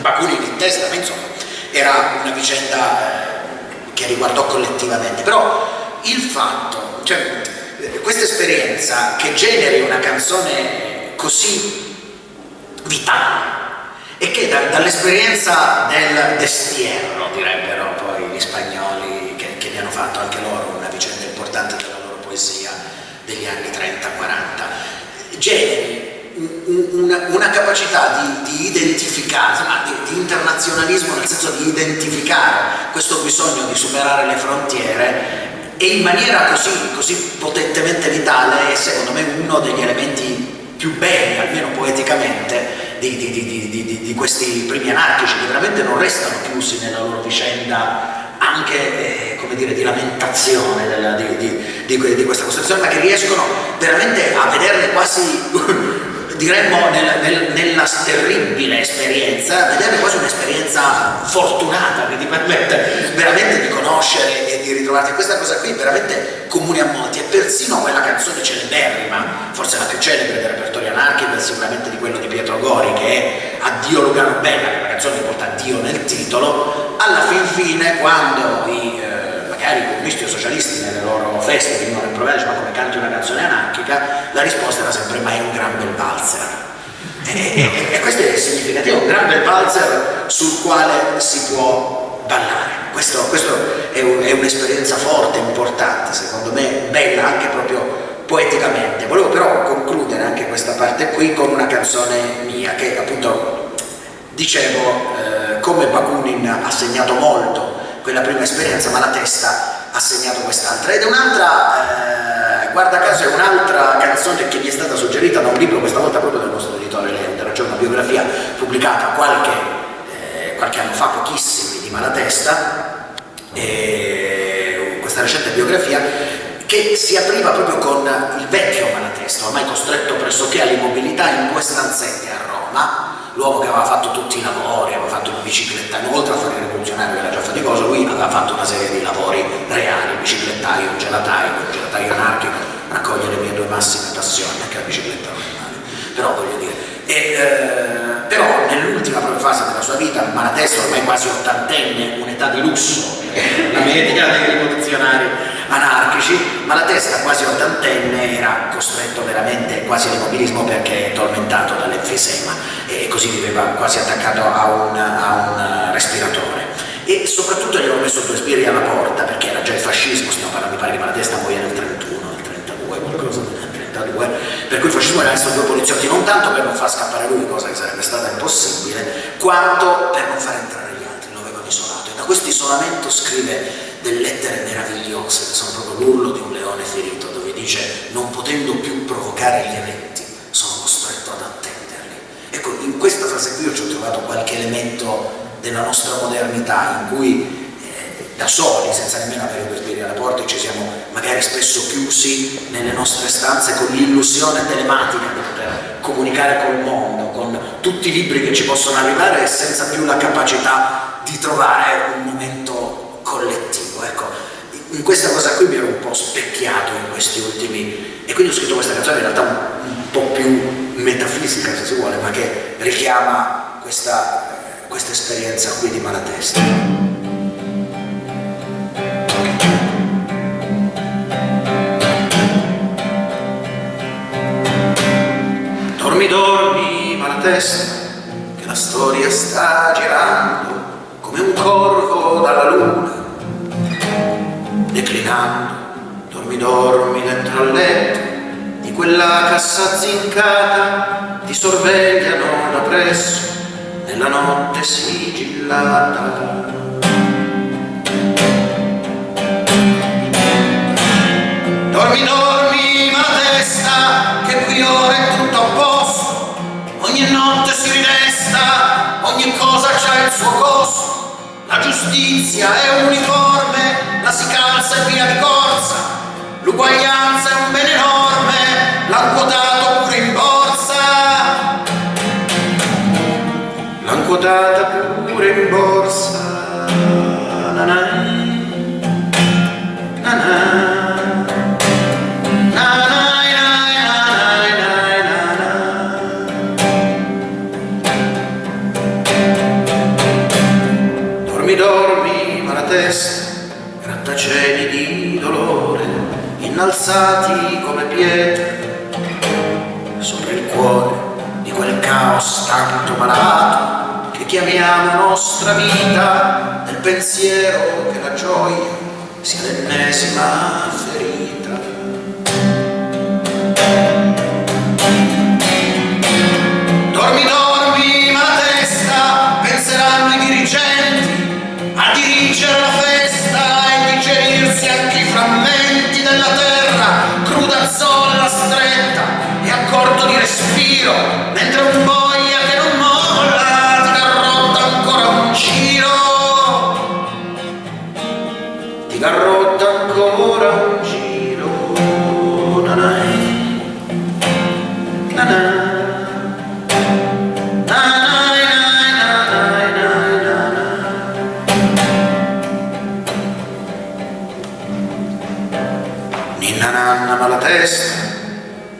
[SPEAKER 3] Bakunin in testa, ma insomma era una vicenda eh, che riguardò collettivamente, però il fatto, cioè questa esperienza che generi una canzone così vitale e che da- dall'esperienza del destierro, direbbero poi gli spagnoli che, che ne hanno fatto anche loro una vicenda importante della loro poesia degli anni 30-40, generi un- un- una, una capacità di, di identificare, insomma, di, di internazionalismo nel senso di identificare questo bisogno di superare le frontiere e in maniera così, così potentemente vitale è secondo me uno degli elementi più belli, almeno poeticamente, di, di- di- di- questi primi anarchici che veramente non restano chiusi nella loro vicenda anche eh, come dire, di lamentazione della- di, di- di di questa costruzione, ma che riescono veramente a vederle quasi diremmo nel- nel- nella terribile esperienza, vederle quasi un'esperienza fortunata che ti permette veramente di conoscere e di ritrovarti. Questa cosa qui è veramente comune a molti e persino quella canzone celeberrima, forse la più celebre del repertorio anarchico, sicuramente di quello di Pietro Gori, che è Addio Lugano Bella, che è una canzone che porta Dio nel titolo, alla fin fine quando i eh, magari i comunisti o socialisti nelle loro feste venivano rimproverati, ma come canti una canzone anarchica, la risposta era sempre ma è un gran bel valzer. E, e- e questo è significativo, un gran bel valzer sul quale si può ballare. Questo, questo è, un, è un'esperienza forte, importante, secondo me, bella anche proprio poeticamente. Volevo però concludere anche questa parte qui con una canzone mia che appunto dicevo eh, come Bakunin ha segnato molto quella prima esperienza ma la testa ha segnato quest'altra. Ed è un'altra, eh, guarda caso è un'altra canzone che mi è stata suggerita da un libro questa volta proprio del nostro editore Lender, cioè una biografia pubblicata qualche, eh, qualche anno fa, pochissimi, di Malatesta e questa recente biografia che si apriva proprio con il vecchio Malatesta, ormai costretto pressoché all'immobilità in due stanzette a Roma l'uomo che aveva fatto tutti i lavori, aveva fatto il biciclettaio, oltre a fare il rivoluzionario era già faticoso, lui aveva fatto una serie di lavori reali, biciclettaio, gelataio, gelataio anarchico, raccoglie le mie due massime passioni, anche la bicicletta normale, però voglio dire, e, eh, però nell'ultima fase della sua vita, Malatesta ormai quasi ottantenne, un'età di lusso, la media dei rivoluzionari anarchici, ma la testa quasi ottantenne era costretto veramente quasi all'immobilismo perché tormentato dall'enfisema e così viveva quasi attaccato a un, a un respiratore. E soprattutto gli hanno messo due spiri alla porta perché era già il fascismo, stiamo parlando mi pare di Malatesta, poi nel 31, nel 32, qualcosa del 32, per cui il fascismo era messo due poliziotti non tanto per non far scappare lui, cosa che sarebbe stata impossibile, quanto per non far entrare gli altri, lo avevano isolato. E da questo isolamento scrive delle lettere meravigliose che sono proprio l'urlo di un leone ferito dove dice non potendo più provocare gli eventi sono costretto ad attenderli. Ecco in questa frase qui ci ho trovato qualche elemento della nostra modernità in cui eh, da soli, senza nemmeno avere due piedi alla porta, ci siamo magari spesso chiusi nelle nostre stanze con l'illusione telematica di poter comunicare col mondo, con tutti i libri che ci possono arrivare e senza più la capacità di trovare un momento in questa cosa qui mi ero un po' specchiato in questi ultimi e quindi ho scritto questa canzone in realtà un, un po' più metafisica se si vuole ma che richiama questa, questa esperienza qui di Malatesta. Dormi dormi Malatesta che la storia sta girando come un corvo dalla luna declinando, dormi dormi dentro al letto, di quella cassa zincata ti sorvegliano da presso, nella notte sigillata. Dormi, dormi, ma testa, che qui ora è tutto a posto, ogni notte si ridesta, ogni cosa c'ha il suo costo, la giustizia è uniforme, la si calza e via di corsa, l'uguaglianza è un bene enorme, l'han quotato pure in borsa. L'han quotata pure in borsa. Innalzati come pietre sopra il cuore di quel caos tanto malato che chiamiamo nostra vita nel pensiero che la gioia sia l'ennesima ferita respiro, mentre un boia che non molla ti garrotta ancora un giro. Ti garrotta ancora un giro. Nanai, nanai. Ninna nanna ma la testa,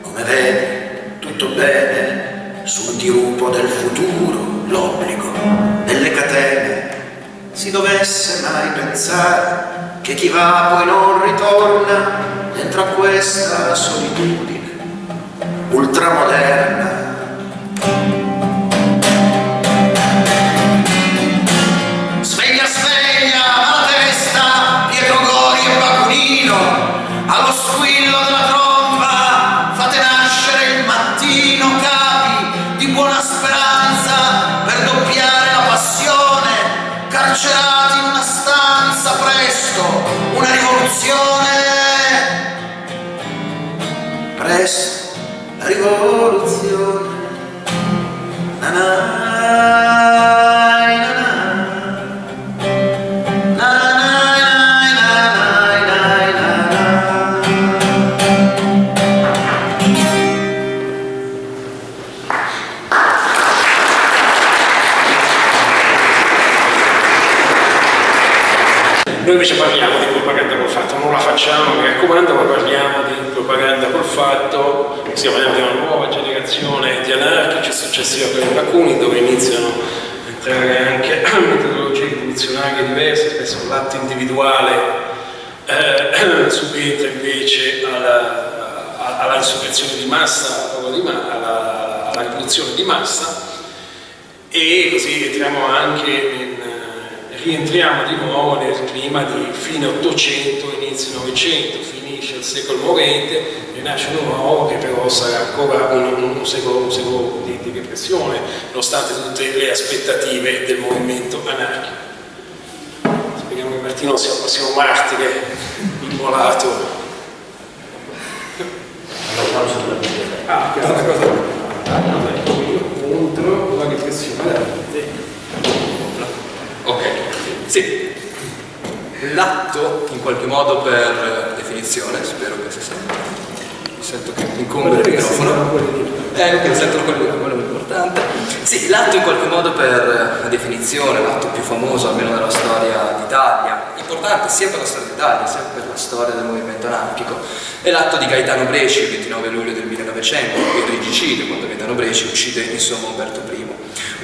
[SPEAKER 3] come vede, tutto bene, dirupo del futuro, l'obbligo delle catene. Si dovesse mai pensare che chi va poi non ritorna dentro a questa solitudine ultramoderna.
[SPEAKER 2] Individuale eh, subentra invece alla, alla insurrezione di massa, alla, alla rivoluzione di massa e così entriamo anche in, eh, rientriamo di nuovo nel clima di fine 800, inizio 900, finisce il secolo morente, rinasce uno nuovo che però sarà ancora un, un secolo, un secolo di, di, repressione, nonostante tutte le aspettative del movimento anarchico. Che Martino sia il prossimo martire immolato. Ah, una cosa. Ah, contro la repressione
[SPEAKER 5] Ok, sì. L'atto, in qualche modo per definizione, spero che si senta. Mi sento che incombe il microfono. Eh, mi sento quello, quello importante. Sì, l'atto in qualche modo per definizione, l'atto più famoso almeno della storia d'Italia, importante sia per la storia d'Italia sia per la storia del movimento anarchico, è l'atto di Gaetano Bresci il 29 luglio del 1900, il regicidio, quando Gaetano Bresci uccide insomma Umberto I.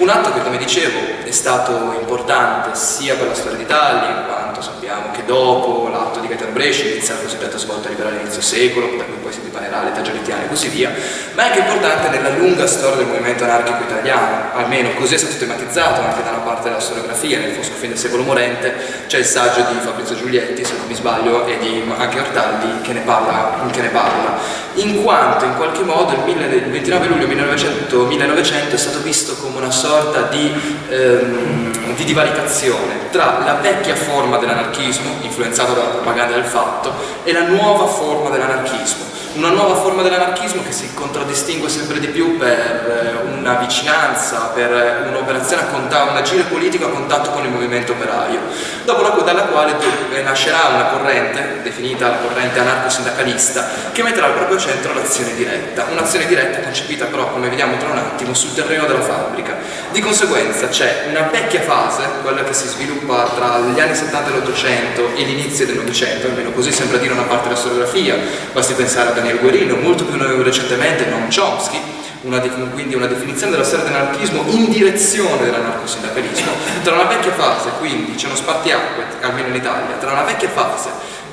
[SPEAKER 5] Un atto che, come dicevo, è stato importante sia per la storia d'Italia, in quanto sappiamo che dopo l'atto di Gaetano Bresci inizia la cosiddetta svolta liberale all'inizio secolo, da cui poi si dipanerà l'età giornitiana e così via, ma è anche importante nella lunga storia del movimento anarchico italiano, almeno così è stato tematizzato anche da una parte della storiografia, nel fosco fine del secolo morente c'è il saggio di Fabrizio Giulietti, se non mi sbaglio, e di anche Ortaldi che ne parla, che ne parla. In quanto in qualche modo il 29 luglio 1900, 1900 è stato visto come una sorta di, ehm, di divaricazione tra la vecchia forma dell'anarchismo, influenzata dalla propaganda del fatto, e la nuova forma dell'anarchismo una nuova forma dell'anarchismo che si contraddistingue sempre di più per eh, una vicinanza, per un'operazione a contatto, un agire politico a contatto con il movimento operaio, dopo la, dalla quale nascerà una corrente, definita la corrente anarco-sindacalista, che metterà al proprio centro l'azione diretta, un'azione diretta concepita però, come vediamo tra un attimo, sul terreno della fabbrica. Di conseguenza c'è una vecchia fase, quella che si sviluppa tra gli anni 70 e l'Ottocento e l'inizio del Novecento, almeno così sembra dire una parte della storiografia, basti pensare a Daniel Guerino, molto più recentemente Noam Chomsky, una quindi una definizione della storia dell'anarchismo in direzione dell'anarcosindacalismo, tra una vecchia fase, quindi c'è uno spartiacque, almeno in Italia, tra una vecchia fase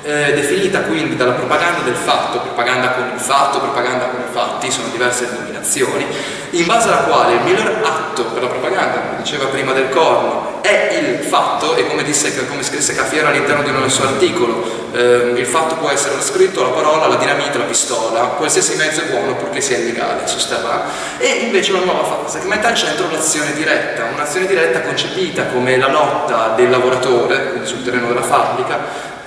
[SPEAKER 5] eh, definita quindi dalla propaganda del fatto, propaganda con il fatto, propaganda con i fatti, sono diverse denominazioni, in base alla quale il miglior atto per la propaganda, come diceva prima del corno, è il fatto, e come, disse, come scrisse Caffiero all'interno di un suo articolo, eh, il fatto può essere lo scritto, la parola, la dinamite, la pistola, qualsiasi mezzo è buono purché sia illegale, sosterrà, e invece una nuova fase che mette al centro l'azione diretta, un'azione diretta concepita come la lotta del lavoratore, quindi sul terreno della fabbrica,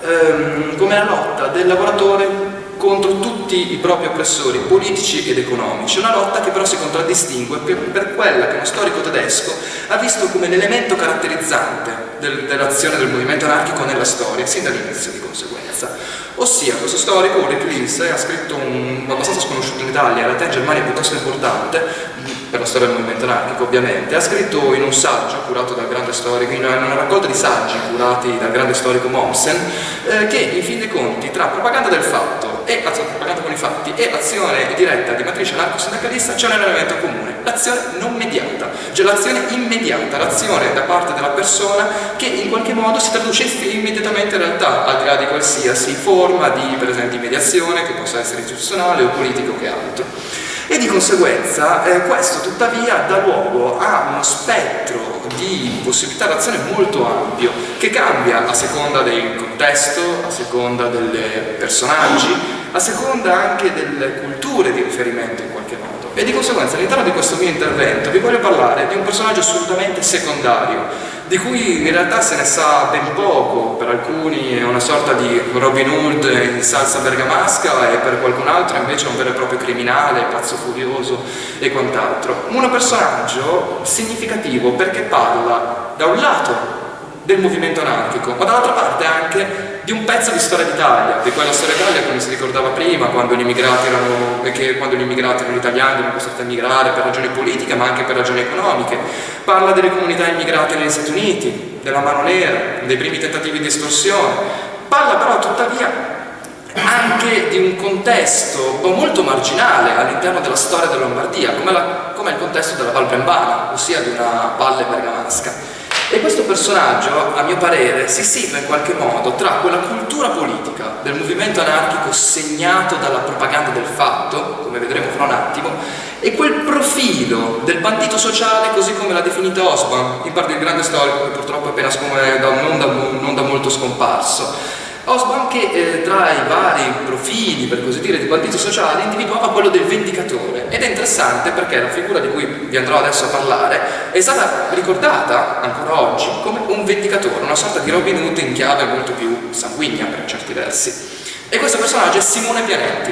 [SPEAKER 5] ehm, come la lotta del lavoratore contro tutti i propri oppressori politici ed economici, una lotta che però si contraddistingue per, per quella che uno storico tedesco ha visto come l'elemento caratterizzante del, dell'azione del movimento anarchico nella storia, sin dall'inizio di conseguenza. Ossia, questo storico, Ulrich Linse, ha scritto un abbastanza sconosciuto in Italia, in realtà in Germania piuttosto importante, per la storia del movimento anarchico ovviamente, ha scritto in un saggio curato dal grande storico, in una raccolta di saggi curati dal grande storico Mommsen, eh, che in fin dei conti tra propaganda del fatto e propaganda con i fatti e azione diretta di matrice anarco-sindacalista c'è un elemento comune, l'azione non mediata, cioè l'azione immediata, l'azione da parte della persona che in qualche modo si traduce immediatamente in realtà, al di là di qualsiasi forma di per esempio mediazione che possa essere istituzionale o politico che altro e di conseguenza eh, questo tuttavia dà luogo a uno spettro di possibilità d'azione molto ampio che cambia a seconda del contesto, a seconda dei personaggi, a seconda anche delle culture di riferimento in qualche modo. E di conseguenza all'interno di questo mio intervento vi voglio parlare di un personaggio assolutamente secondario di cui in realtà se ne sa ben poco, per alcuni è una sorta di Robin Hood in salsa bergamasca e per qualcun altro invece è un vero e proprio criminale, pazzo furioso e quant'altro. Un personaggio significativo perché parla da un lato del movimento anarchico, ma dall'altra parte anche di un pezzo di storia d'Italia, di quella storia d'Italia come si ricordava prima, quando gli immigrati erano, che quando gli immigrati erano italiani erano costretti a migrare per ragioni politiche ma anche per ragioni economiche, parla delle comunità immigrate negli Stati Uniti, della mano nera, dei primi tentativi di estorsione, parla però tuttavia anche di un contesto molto marginale all'interno della storia della Lombardia, come, la, come il contesto della Val Brembana, ossia di una valle bergamasca. E questo personaggio, a mio parere, si situa in qualche modo tra quella cultura politica del movimento anarchico segnato dalla propaganda del fatto, come vedremo fra un attimo, e quel profilo del bandito sociale così come l'ha definita Osborne, in parte il grande storico che purtroppo è appena non da, non da molto scomparso. Osborne che eh, tra i vari profili, per così dire, di partito sociale individuava quello del vendicatore ed è interessante perché la figura di cui vi andrò adesso a parlare è stata ricordata ancora oggi come un vendicatore, una sorta di Robin Hood in chiave molto più sanguigna per certi versi. E questo personaggio è Simone Pianetti.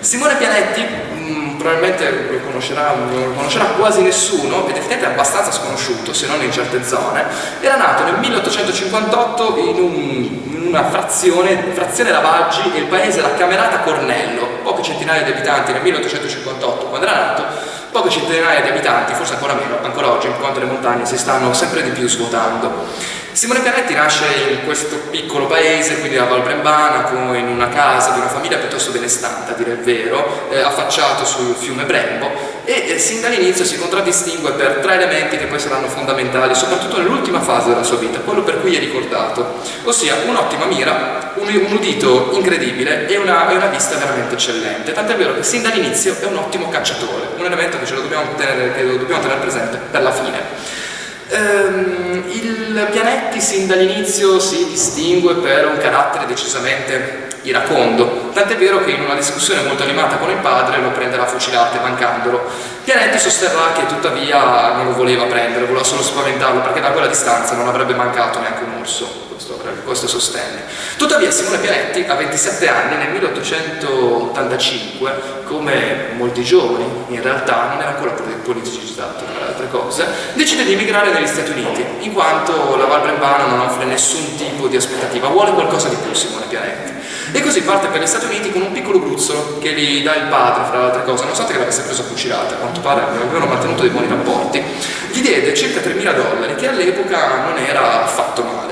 [SPEAKER 5] Simone Pianetti mh, mm, probabilmente lo conoscerà, lo conoscerà, quasi nessuno ed effettivamente è abbastanza sconosciuto se non in certe zone era nato nel 1858 in, un, una frazione, frazione Ravaggi e il paese era Camerata Cornello poche centinaia di abitanti nel 1858 quando era nato poche centinaia di abitanti, forse ancora meno, ancora oggi, in quanto le montagne si stanno sempre di più svuotando. Simone Pianetti nasce in questo piccolo paese, quindi a Val Brembana, in una casa di una famiglia piuttosto benestante, a dire il vero, eh, affacciato sul fiume Brembo e eh, sin dall'inizio si contraddistingue per tre elementi che poi saranno fondamentali, soprattutto nell'ultima fase della sua vita, quello per cui è ricordato, ossia un'ottima mira, un, un, udito incredibile e una, e una vista veramente eccellente, tant'è vero che sin dall'inizio è un ottimo cacciatore, un elemento che ce lo dobbiamo tenere, che lo dobbiamo tenere presente per la fine. Ehm, il Pianetti sin dall'inizio si distingue per un carattere decisamente iracondo, tant'è vero che in una discussione molto animata con il padre lo prenderà fucilate mancandolo. Pianetti sosterrà che tuttavia non lo voleva prendere, voleva solo spaventarlo perché da quella distanza non avrebbe mancato neanche un orso questo, questo sostenne. Tuttavia Simone Pianetti a 27 anni nel 1885, come molti giovani, in realtà non era ancora politicizzato tra le altre cose, decide di emigrare negli Stati Uniti, in quanto la Val Brembana non offre nessun tipo di aspettativa, vuole qualcosa di più Simone Pianetti. E così parte per gli Stati Uniti con un piccolo gruzzolo che gli dà il padre, fra le altre cose, nonostante che l'avesse preso a fucilate, a quanto pare avevano mantenuto dei buoni rapporti, gli diede circa 3.000 dollari, che all'epoca non era affatto male.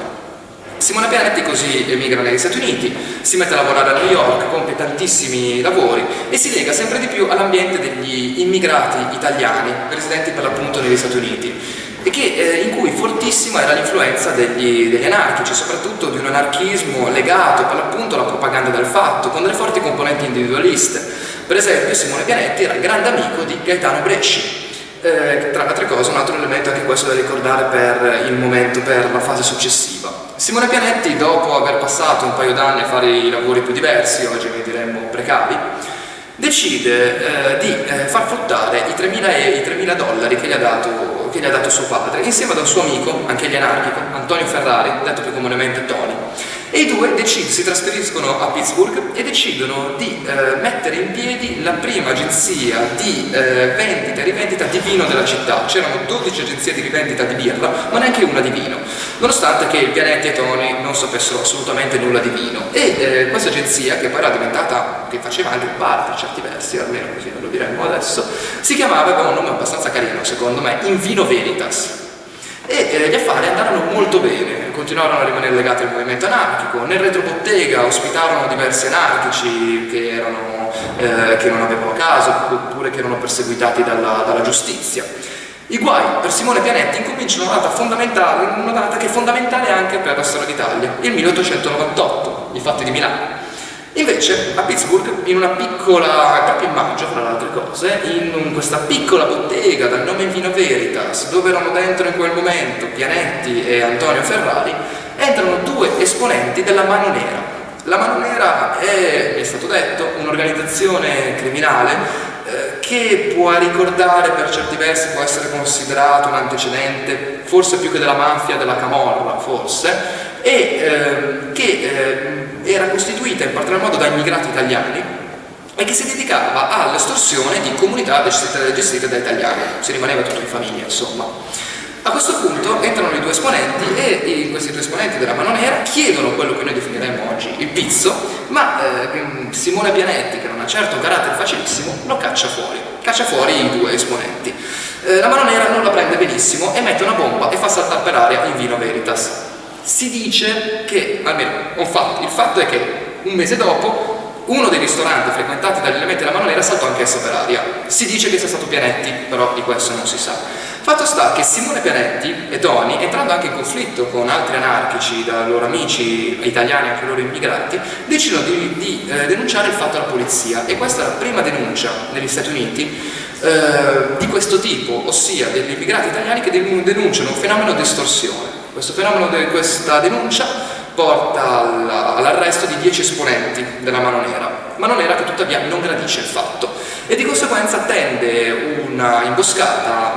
[SPEAKER 5] Simone Pianetti così emigra negli Stati Uniti, si mette a lavorare a New York, compie tantissimi lavori e si lega sempre di più all'ambiente degli immigrati italiani residenti per l'appunto negli Stati Uniti e che, eh, in cui fortissima era l'influenza degli, degli, anarchici, soprattutto di un anarchismo legato per l'appunto alla propaganda del fatto, con delle forti componenti individualiste. Per esempio Simone Pianetti era grande amico di Gaetano Bresci, eh, tra le altre cose un altro elemento anche questo da ricordare per il momento, per la fase successiva. Simone Pianetti, dopo aver passato un paio d'anni a fare i lavori più diversi, oggi ne diremmo precari, decide eh, di eh, far fruttare i 3.000, dollari che gli, dato, che gli, ha dato, suo padre, insieme ad un suo amico, anche egli anarchico, Antonio Ferrari, detto più comunemente Tony. E i due si trasferiscono a Pittsburgh e decidono di eh, mettere in piedi la prima agenzia di eh, vendita e rivendita di vino della città. C'erano 12 agenzie di rivendita di birra, ma neanche una di vino, nonostante che il e Tony non sapessero assolutamente nulla di vino. E eh, questa agenzia, che poi era diventata, che faceva anche bar per certi versi, almeno così lo diremmo adesso, si chiamava, aveva un nome abbastanza carino secondo me, Invino Veritas e eh, gli affari andarono molto bene, continuarono a rimanere legati al movimento anarchico, nel retrobottega ospitarono diversi anarchici che, erano, eh, che non avevano caso oppure che erano perseguitati dalla, dalla giustizia. I guai per Simone Pianetti incominciano una data fondamentale, una data che è fondamentale anche per la storia d'Italia, il 1898, i fatti di Milano. Invece a Pittsburgh, in una piccola, proprio in maggio fra le altre cose, in questa piccola bottega dal nome Vino Veritas, dove erano dentro in quel momento Pianetti e Antonio Ferrari, entrano due esponenti della Mano Nera. La Mano Nera è, è stato detto, un'organizzazione criminale eh, che può ricordare per certi versi, può essere considerato un antecedente, forse più che della mafia, della camorra, forse, e eh, che eh, era costituita in particolar modo da immigrati italiani e che si dedicava all'estorsione di comunità gestite, da italiani, si rimaneva tutto in famiglia insomma. A questo punto entrano i due esponenti e questi due esponenti della mano nera chiedono quello che noi definiremmo oggi il pizzo, ma eh, Simone Pianetti, che non ha certo un carattere facilissimo, lo caccia fuori, caccia fuori i due esponenti. Eh, la mano nera non la prende benissimo e mette una bomba e fa saltare per aria in vino Veritas. Si dice che, almeno un fatto, il fatto è che un mese dopo uno dei ristoranti frequentati dagli elementi della mano nera saltò anch'esso per aria. Si dice che sia stato Pianetti, però di questo non si sa. Fatto sta che Simone Pianetti e Toni, entrando anche in conflitto con altri anarchici, da loro amici italiani, anche loro immigrati, decidono di, di eh, denunciare il fatto alla polizia e questa è la prima denuncia negli Stati Uniti eh, di questo tipo, ossia degli immigrati italiani che denunciano un fenomeno di estorsione. Questo fenomeno, di questa denuncia porta all'arresto di 10 esponenti della Mano Nera, Mano Nera che tuttavia non gradisce il fatto e di conseguenza tende una imboscata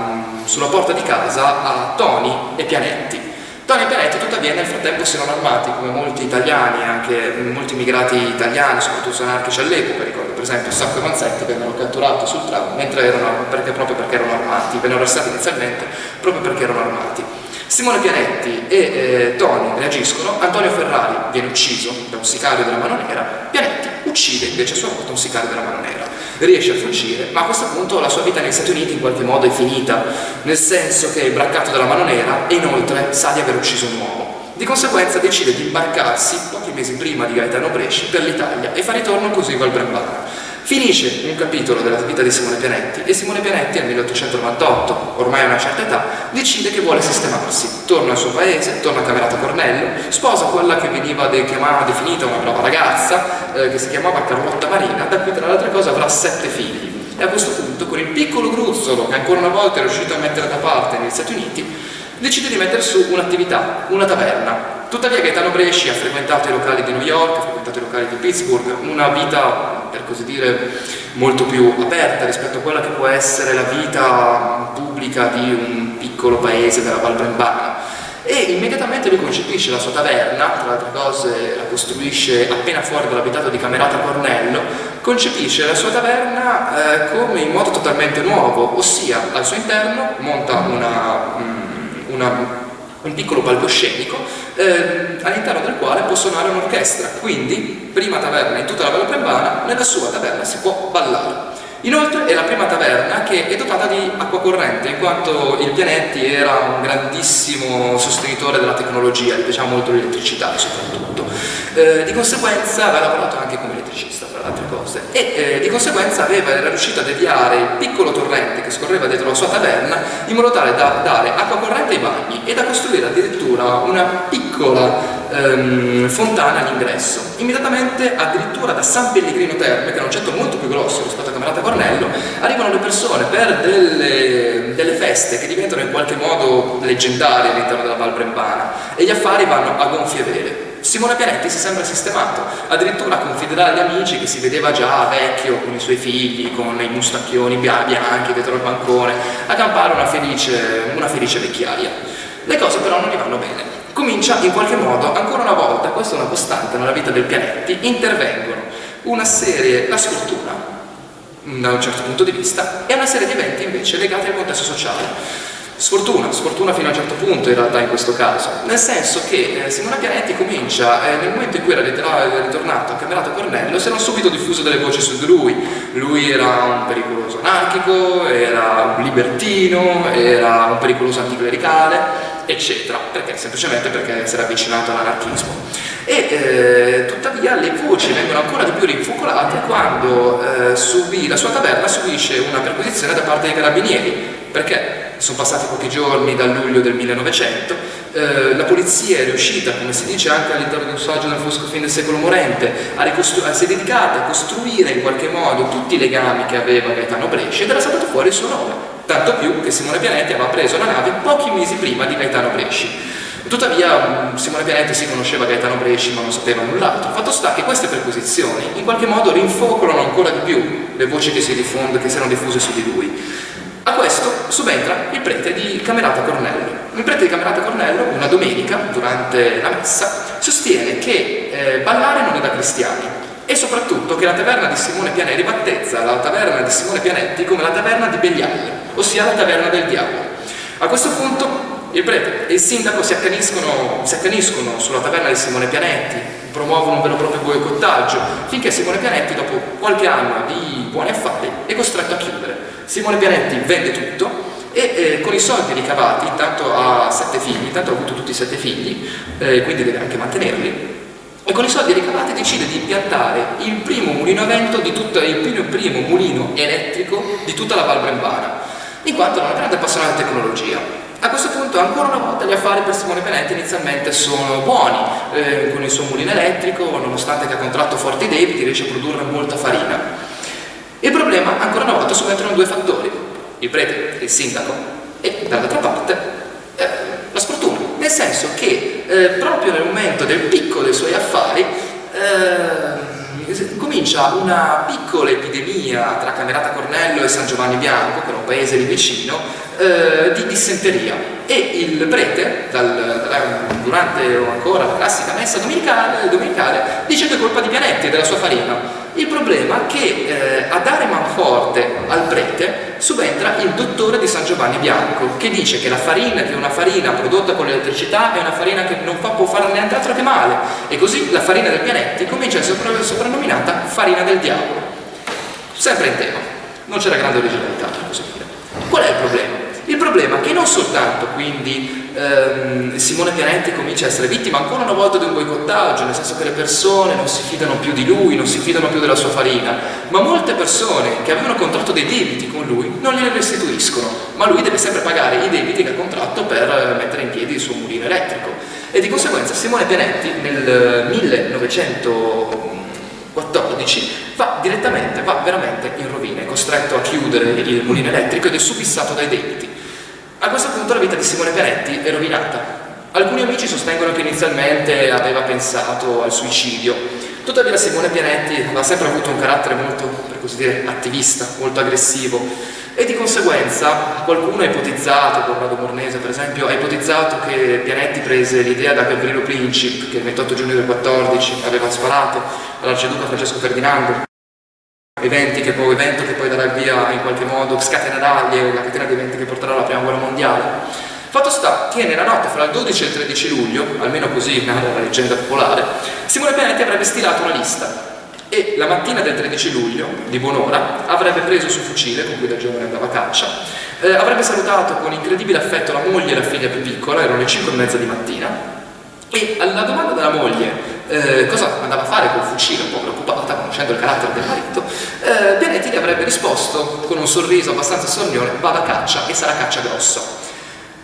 [SPEAKER 5] sulla porta di casa a Toni e Pianetti. Toni e Pianetti tuttavia nel frattempo si erano armati come molti italiani, anche molti immigrati italiani, soprattutto anarchici all'epoca, ricordo per esempio Sacco e Manzetti vennero catturati sul tram mentre erano, perché, proprio perché erano armati, vennero arrestati inizialmente proprio perché erano armati. Simone Pianetti e eh, Toni reagiscono, Antonio Ferrari viene ucciso da un sicario della Mano Nera, Pianetti uccide invece a sua volta un sicario della Mano Nera. Riesce a fuggire, ma a questo punto la sua vita negli Stati Uniti in qualche modo è finita, nel senso che è braccato dalla Mano Nera e inoltre sa di aver ucciso un uomo. Di conseguenza decide di imbarcarsi pochi mesi prima di Gaetano Bresci per l'Italia e fa ritorno così Val Brembana. Finisce un capitolo della vita di Simone Pianetti e Simone Pianetti nel 1898, ormai a una certa età, decide che vuole sistemarsi. Torna al suo paese, torna a Camerata Cornello, sposa quella che veniva de chiamata, definita una brava ragazza, eh, che si chiamava Carlotta Marina, da cui tra le altre avrà sette figli. E a questo punto, con il piccolo gruzzolo che ancora una volta è riuscito a mettere da parte negli Stati Uniti, decide di mettere su un'attività, una taverna. Tuttavia Gaetano Bresci ha frequentato i locali di New York, ha frequentato i locali di Pittsburgh, una vita, per così dire, molto più aperta rispetto a quella che può essere la vita pubblica di un piccolo paese della Val Brembana. E immediatamente lui concepisce la sua taverna, tra le altre cose la costruisce appena fuori dall'abitato di Camerata Cornello, concepisce la sua taverna eh, come in modo totalmente nuovo, ossia al suo interno monta una... Mm, una, un piccolo palcoscenico eh, all'interno del quale può suonare un'orchestra, quindi prima taverna in tutta la Valle Prembana, nella sua taverna si può ballare. Inoltre è la prima taverna che è dotata di acqua corrente, in quanto il Pianetti era un grandissimo sostenitore della tecnologia, gli piaceva molto l'elettricità soprattutto. Eh, di conseguenza aveva lavorato anche come elettricista, tra le altre cose, e eh, di conseguenza aveva, era riuscito a deviare il piccolo torrente che scorreva dietro la sua taverna in modo tale da dare acqua corrente ai bagni e da costruire addirittura una piccola ehm, fontana all'ingresso. Immediatamente, addirittura da San Pellegrino Terme, che è un centro molto più grosso rispetto a Camerata Cornello, arrivano le persone per delle, delle feste che diventano in qualche modo leggendarie all'interno della Val Brembana e gli affari vanno a gonfie vele. Simone Pianetti si sembra sistemato, addirittura confiderà agli amici che si vedeva già vecchio con i suoi figli, con i mustacchioni bianchi dietro il bancone, a campare una felice, una felice vecchiaia. Le cose però non gli vanno bene comincia in qualche modo, ancora una volta, questa è una costante nella vita del pianetti, intervengono una serie, la scultura, da un certo punto di vista, e una serie di eventi invece legati al contesto sociale. Sfortuna, sfortuna fino a un certo punto in realtà in questo caso, nel senso che eh, Simona Pianetti comincia, eh, nel momento in cui era ritornato a Camerato Cornello, si erano subito diffuse delle voci su di lui, lui era un pericoloso anarchico, era un libertino, era un pericoloso anticlericale, eccetera, perché? Semplicemente perché si era avvicinato all'anarchismo. E eh, tuttavia le voci vengono ancora di più rinfocolate quando eh, subì, la sua taverna subisce una perquisizione da parte dei carabinieri, perché sono passati pochi giorni dal luglio del 1900, eh, la polizia è riuscita, come si dice anche all'interno di un saggio del Fosco fin del secolo morente, a si è dedicata a costruire in qualche modo tutti i legami che aveva Gaetano Brescia ed era saltato fuori il suo nome tanto più che Simone Pianetti aveva preso la nave pochi mesi prima di Gaetano Bresci. Tuttavia Simone Pianetti si conosceva Gaetano Bresci ma non sapeva null'altro. Fatto sta che queste perquisizioni in qualche modo rinfocolano ancora di più le voci che si, diffonde, che si erano diffuse su di lui. A questo subentra il prete di Camerata Cornello. Il prete di Camerata Cornello, una domenica, durante la messa, sostiene che eh, ballare non è da cristiani, e soprattutto che la taverna di Simone Pianetti battezza la taverna di Simone Pianetti come la taverna di Beglialle, ossia la taverna del diavolo. A questo punto il prete e il sindaco si accaniscono, si accaniscono sulla taverna di Simone Pianetti, promuovono un vero e proprio boicottaggio, finché Simone Pianetti, dopo qualche anno di buoni affari, è costretto a chiudere. Simone Pianetti vende tutto e eh, con i soldi ricavati, intanto ha sette figli, intanto ha avuto tutti i sette figli, eh, quindi deve anche mantenerli, e con i soldi ricavati decide di impiantare il primo mulino a vento di tutto, il primo, primo mulino elettrico di tutta la Val Brembana, in quanto era una grande appassionata di tecnologia. A questo punto ancora una volta gli affari per Simone Penetti inizialmente sono buoni, eh, con il suo mulino elettrico, nonostante che ha contratto forti debiti, riesce a produrre molta farina. Il problema, ancora una volta, subentrano due fattori, il prete, il sindaco, e dall'altra parte eh, la sfortuna, nel senso che eh, proprio nel momento del picco dei suoi affari eh, comincia una piccola epidemia tra Camerata Cornello e San Giovanni Bianco, che era un paese lì vicino, eh, di dissenteria. E il prete, dal, durante ancora la classica messa domenicale, domenicale, dice che è colpa di Pianetti e della sua farina il problema è che eh, a dare manforte al prete subentra il dottore di San Giovanni Bianco che dice che la farina, che una farina prodotta con l'elettricità è una farina che non fa, può fare niente altro che male e così la farina del pianetti comincia a essere soprannominata farina del diavolo. Sempre in tema, non c'era grande originalità per così dire. Qual è il problema? Il problema è che non soltanto quindi ehm, Simone Pianetti comincia a essere vittima ancora una volta di un boicottaggio, nel senso che le persone non si fidano più di lui, non si fidano più della sua farina, ma molte persone che avevano contratto dei debiti con lui non glieli restituiscono, ma lui deve sempre pagare i debiti che ha contratto per mettere in piedi il suo mulino elettrico. E di conseguenza Simone Pianetti nel 1914 va direttamente, va veramente in rovina, è costretto a chiudere il mulino elettrico ed è subissato dai debiti. A questo punto la vita di Simone Peretti è rovinata. Alcuni amici sostengono che inizialmente aveva pensato al suicidio, tuttavia Simone Pianetti ha sempre avuto un carattere molto, per così dire, attivista, molto aggressivo. E di conseguenza qualcuno ha ipotizzato, Corrado Mornese per esempio, ha ipotizzato che Pianetti prese l'idea da Gabrielo Princip che il 28 giugno del 14 aveva sparato all'arciduca Francesco Ferdinando eventi che poi, evento che poi darà via in qualche modo, scatenerà la catena di eventi che porterà alla prima guerra mondiale. Fatto sta che nella notte fra il 12 e il 13 luglio, almeno così narra la leggenda popolare, Simone Pianetti avrebbe stilato una lista e la mattina del 13 luglio, di buon'ora, avrebbe preso il suo fucile, con cui da giovane andava a caccia, eh, avrebbe salutato con incredibile affetto la moglie e la figlia più piccola, erano le 5 e mezza di mattina, e alla domanda della moglie eh, cosa andava a fare col fucile, un po' preoccupata, conoscendo il carattere del marito, eh, Pianetti gli avrebbe risposto con un sorriso abbastanza sornione, vada a caccia e sarà caccia grossa.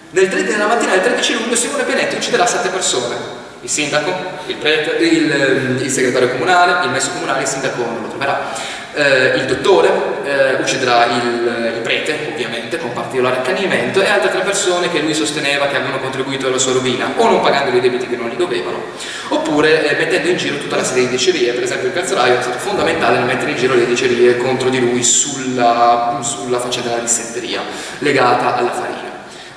[SPEAKER 5] Nel 3, nella mattina del 13 luglio Simone Pianetti ucciderà sette persone, il sindaco, il, prete, il, ehm, il segretario comunale, il messo comunale, il sindaco non lo troverà, eh, il dottore, eh, ucciderà il, il, prete, ovviamente, con particolare accanimento, e altre tre persone che lui sosteneva che avevano contribuito alla sua rovina, o non pagando i debiti che non gli dovevano, oppure eh, mettendo in giro tutta la serie di dicerie, per esempio il calzolaio è stato fondamentale nel mettere in giro le dicerie contro di lui sulla, sulla faccenda della dissenteria legata alla farina.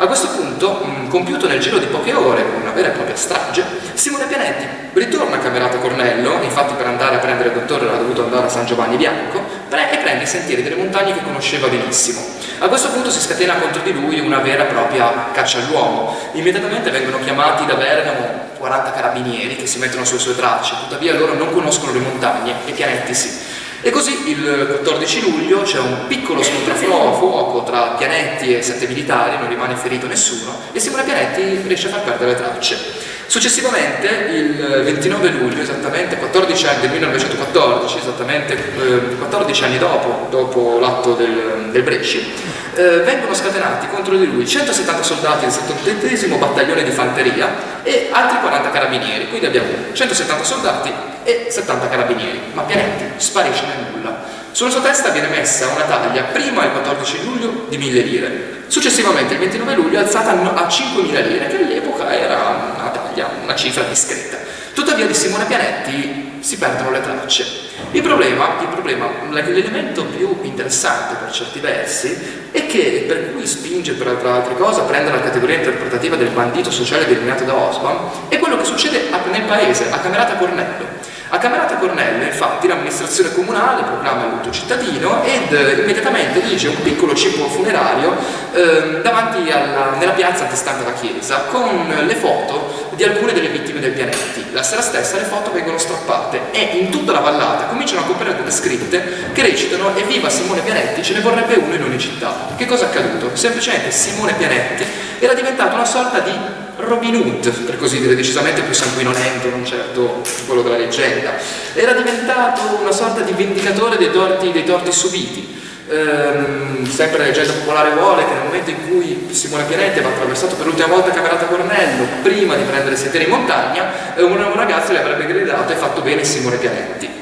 [SPEAKER 5] A questo punto, mh, compiuto nel giro di poche ore, una vera e propria strage, Simone Pianetti ritorna a Camerata Cornello, infatti per andare a prendere il dottore era dovuto andare a San Giovanni Bianco, e prende i sentieri delle montagne che conosceva benissimo. A questo punto si scatena contro di lui una vera e propria caccia all'uomo. Immediatamente vengono chiamati da Bergamo 40 carabinieri che si mettono sulle sue tracce, tuttavia loro non conoscono le montagne e Pianetti sì. E così il 14 luglio c'è un piccolo scontro a fuoco tra Pianetti e sette militari, non rimane ferito nessuno, e Simone Pianetti riesce a far perdere le tracce. Successivamente, il 29 luglio, esattamente 14 anni del 1914, esattamente eh, 14 anni dopo, dopo l'atto del, del Bresci, eh, vengono scatenati contro di lui 170 soldati del 78 battaglione di fanteria e altri 40 carabinieri, quindi abbiamo 170 soldati e 70 carabinieri, ma Pianetti sparisce nel nulla. Sulla sua testa viene messa una taglia, prima il 14 luglio, di 1000 lire, successivamente il 29 luglio alzata a 5.000 lire, che all'epoca era taglia, una cifra discreta. Tuttavia di Simone Pianetti si perdono le tracce. Il problema, problema l'elemento più interessante per certi versi, è che per cui spinge tra altre cose a prendere la categoria interpretativa del bandito sociale delineato da Osman, è quello che succede nel paese, a Camerata Cornello. A Camerata Cornello, infatti, l'amministrazione comunale proclama lutto cittadino ed eh, immediatamente dirige un piccolo cippo funerario eh, davanti alla, nella piazza antistante la chiesa con le foto di alcune delle vittime del pianetti. La sera stessa le foto vengono strappate e in tutta la vallata cominciano a comparire delle scritte che recitano Evviva Simone Pianetti, ce ne vorrebbe uno in ogni città. Che cosa è accaduto? Semplicemente Simone Pianetti era diventato una sorta di Robin Hood, per così dire, decisamente più sanguinolento, non certo quello della leggenda. Era diventato una sorta di vendicatore dei torti, dei torti subiti. Ehm, sempre la leggenda popolare vuole che nel momento in cui Simone Pianetti aveva attraversato per l'ultima volta Camerata Cornello, prima di prendere sentieri in montagna, eh, un ragazzo le avrebbe gridato e fatto bene Simone Pianetti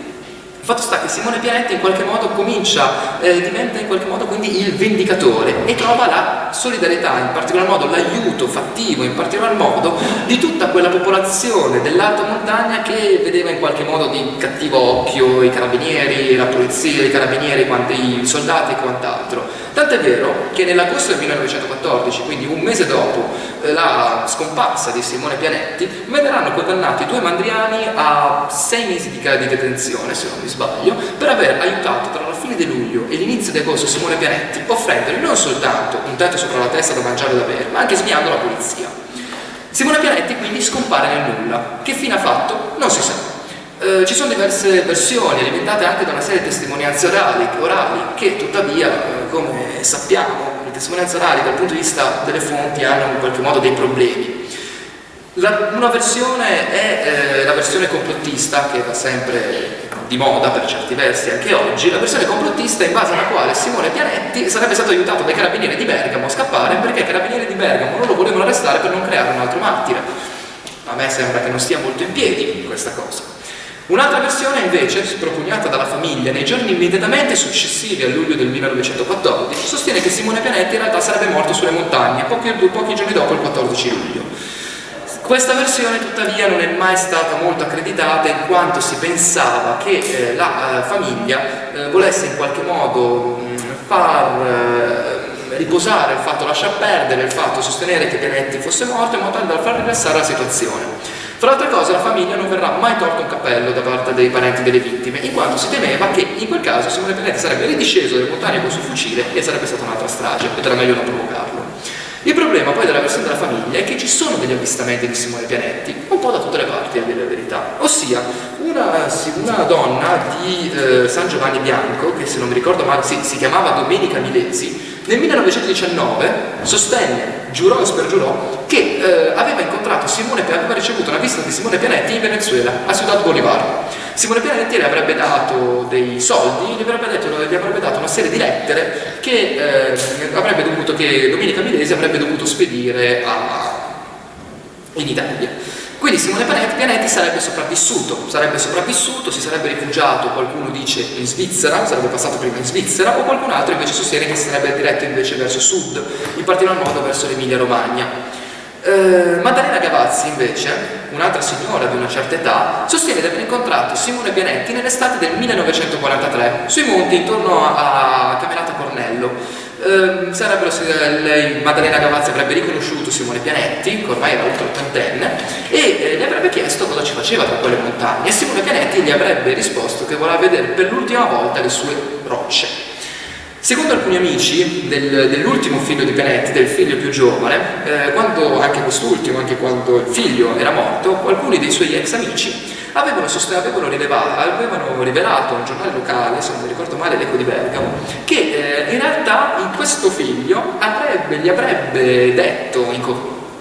[SPEAKER 5] fatto sta che Simone Pianetti in qualche modo comincia, eh, diventa in qualche modo quindi il vendicatore e trova la solidarietà, in particolar modo l'aiuto fattivo, in particolar modo di tutta quella popolazione dell'alta montagna che vedeva in qualche modo di cattivo occhio i carabinieri, la polizia, i carabinieri, i soldati e quant'altro. Tant'è vero che nell'agosto del 1914, quindi un mese dopo eh, la scomparsa di Simone Pianetti, verranno condannati due mandriani a sei mesi di, di detenzione, se non mi sbaglio, per aver aiutato tra la fine di luglio e l'inizio di agosto Simone Pianetti, offrendogli non soltanto un tetto sopra la testa da mangiare e da bere, ma anche sviando la polizia. Simone Pianetti quindi scompare nel nulla. Che fine ha fatto? Non si sa. Eh, ci sono diverse versioni alimentate anche da una serie di testimonianze orali, orali che tuttavia, eh, come sappiamo, le testimonianze orali dal punto di vista delle fonti hanno in qualche modo dei problemi. La, una versione è eh, la versione complottista, che va sempre di moda per certi versi anche oggi, la versione complottista in base alla quale Simone Pianetti sarebbe stato aiutato dai carabinieri di Bergamo a scappare perché i carabinieri di Bergamo non lo volevano arrestare per non creare un altro martire. A me sembra che non stia molto in piedi questa cosa. Un'altra versione invece, propugnata dalla famiglia nei giorni immediatamente successivi a luglio del 1914, sostiene che Simone Pianetti in realtà sarebbe morto sulle montagne pochi, pochi giorni dopo il 14 luglio. Questa versione tuttavia non è mai stata molto accreditata in quanto si pensava che eh, la eh, famiglia eh, volesse in qualche modo mh, far eh, riposare il fatto, lasciar perdere il fatto, sostenere che Pianetti fosse morto in modo tale da far rilassare la situazione. Fra altre cose la famiglia non verrà mai tolto un cappello da parte dei parenti delle vittime, in quanto si temeva che in quel caso Simone Pianetti sarebbe ridisceso dalle montagne con il suo fucile e sarebbe stata un'altra strage, ed era meglio non provocarlo. Il problema poi della versione della famiglia è che ci sono degli avvistamenti di Simone Pianetti, un po' da tutte le parti a dire la verità, ossia una, una donna di eh, San Giovanni Bianco, che se non mi ricordo male si, si chiamava Domenica Milesi, nel 1919 sostenne, giurò e spergiurò, che eh, aveva incontrato Simone Pianetti, aveva ricevuto una visita di Simone Pianetti in Venezuela, a Ciudad Bolivar. Simone Pianetti le avrebbe dato dei soldi, gli avrebbe, detto, gli avrebbe dato una serie di lettere che, eh, avrebbe dovuto, che Domenica Milesi avrebbe dovuto spedire a, in Italia. Quindi Simone Pianetti sarebbe sopravvissuto, sarebbe sopravvissuto, si sarebbe rifugiato, qualcuno dice in Svizzera, sarebbe passato prima in Svizzera, o qualcun altro invece sostiene che si sarebbe diretto invece verso sud, in particolar modo verso l'Emilia Romagna. Eh, Maddalena Gavazzi invece, un'altra signora di una certa età, sostiene di aver incontrato Simone Pianetti nell'estate del 1943 sui monti intorno a Camerata Cornello eh, sarebbero, lei, Maddalena Gavazzi avrebbe riconosciuto Simone Pianetti, che ormai era oltre ottantenne, e eh, le avrebbe chiesto cosa ci faceva tra quelle montagne e Simone Pianetti gli avrebbe risposto che voleva vedere per l'ultima volta le sue rocce. Secondo alcuni amici del, dell'ultimo figlio di Pianetti, del figlio più giovane, eh, quando anche quest'ultimo, anche quando il figlio era morto, alcuni dei suoi ex amici avevano, avevano, rilevato, avevano rivelato a un giornale locale, se non mi ricordo male l'Eco di Bergamo, che eh, in realtà in questo figlio avrebbe, gli avrebbe detto in,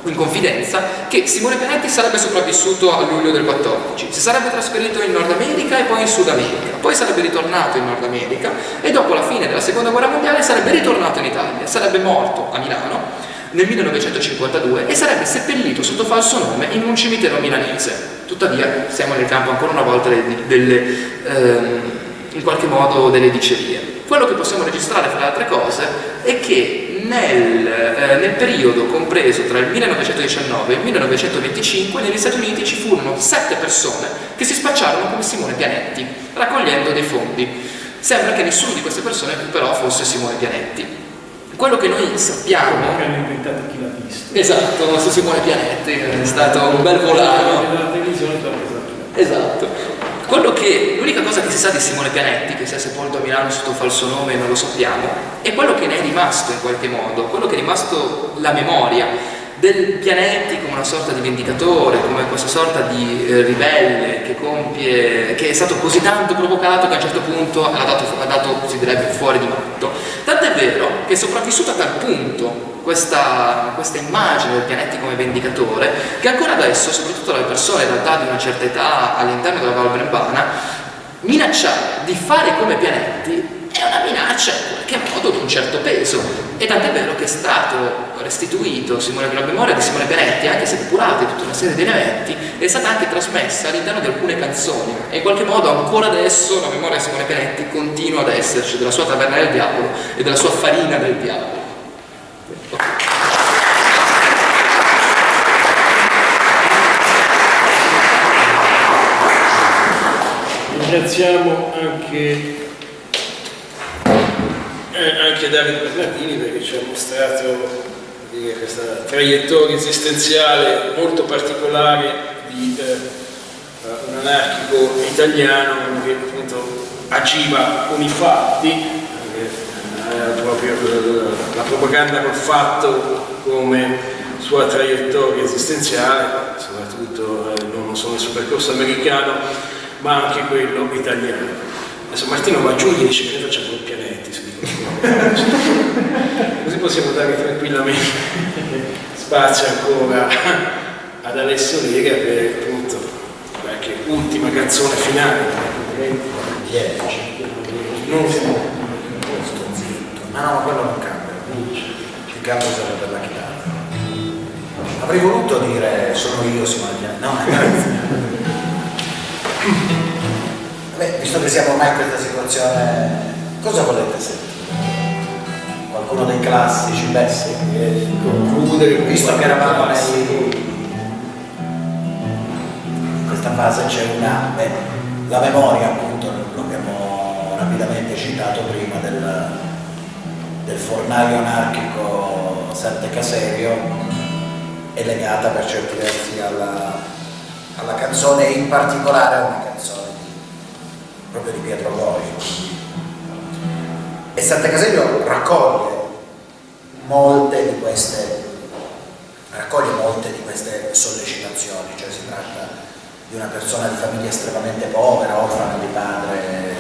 [SPEAKER 5] in confidenza che Simone Pianetti sarebbe sopravvissuto a luglio del 14, si sarebbe trasferito in Nord America e poi in Sud America, poi sarebbe ritornato in Nord America e dopo la fine della seconda guerra mondiale sarebbe ritornato in Italia, sarebbe morto a Milano nel 1952 e sarebbe seppellito sotto falso nome in un cimitero milanese. Tuttavia siamo nel campo ancora una volta delle, delle ehm, in qualche modo delle dicerie. Quello che possiamo registrare fra le altre cose è che nel, eh, nel, periodo compreso tra il 1919 e il 1925 negli Stati Uniti ci furono sette persone che si spacciarono come Simone Pianetti, raccogliendo dei fondi. Sembra che nessuno di queste persone però fosse Simone Pianetti. Quello che noi sappiamo...
[SPEAKER 1] Che hanno inventato chi l'ha visto.
[SPEAKER 5] Esatto, Simone Pianetti, è stato un bel volano. Esatto. Che, l'unica cosa che si sa di Simone Pianetti, che sia sepolto a Milano sotto falso nome non lo sappiamo, è quello che ne è rimasto in qualche modo, quello che è rimasto la memoria del Pianetti come una sorta di vendicatore, come questa sorta di eh, ribelle che compie, che è stato così tanto provocato che a un certo punto ha dato, ha dato si direbbe, fuori di matto. Tant'è vero che è sopravvissuto a tal punto questa, questa, immagine del Pianetti come vendicatore che ancora adesso, soprattutto le persone in realtà di una certa età all'interno della Val Brembana, minacciare di fare come Pianetti è una minaccia in qualche modo di un certo peso. E tant'è vero che è stato restituito Simone, la memoria di Simone Benetti anche se depurata tutta una serie di elementi è stata anche trasmessa all'interno di alcune canzoni. E in qualche modo ancora adesso la memoria di Simone Benetti continua ad esserci della sua taverna del diavolo e della sua farina del diavolo
[SPEAKER 2] ringraziamo anche eh, anche Davide Bernardini perché ci ha mostrato dire, questa traiettoria esistenziale molto particolare di eh, un anarchico italiano che appunto agiva con i fatti, eh, proprio la propaganda col fatto come sua traiettoria esistenziale, soprattutto eh, non solo suo percorso americano, ma anche quello italiano. Adesso Martino va giù e dice che noi facciamo il pianetti, Così possiamo dare tranquillamente spazio ancora ad Alessio Lega per appunto qualche ultima canzone finale.
[SPEAKER 3] Non ma no, quello non cambia. Il capo sarebbe la chitarra. Avrei voluto dire sono io Simone No. Beh, visto che siamo ormai in questa situazione, cosa volete sentire? qualcuno dei classici, beh sì, concludere, visto che eravamo nei... in questa fase c'è una, beh, la memoria appunto, lo abbiamo rapidamente citato prima del, del fornaio anarchico Sante Caserio, è legata per certi versi alla, alla canzone in particolare a una canzone di, proprio di Pietro Gori e Sant'Acasello raccoglie molte di queste raccoglie molte di queste sollecitazioni, cioè si tratta di una persona di famiglia estremamente povera, orfana di padre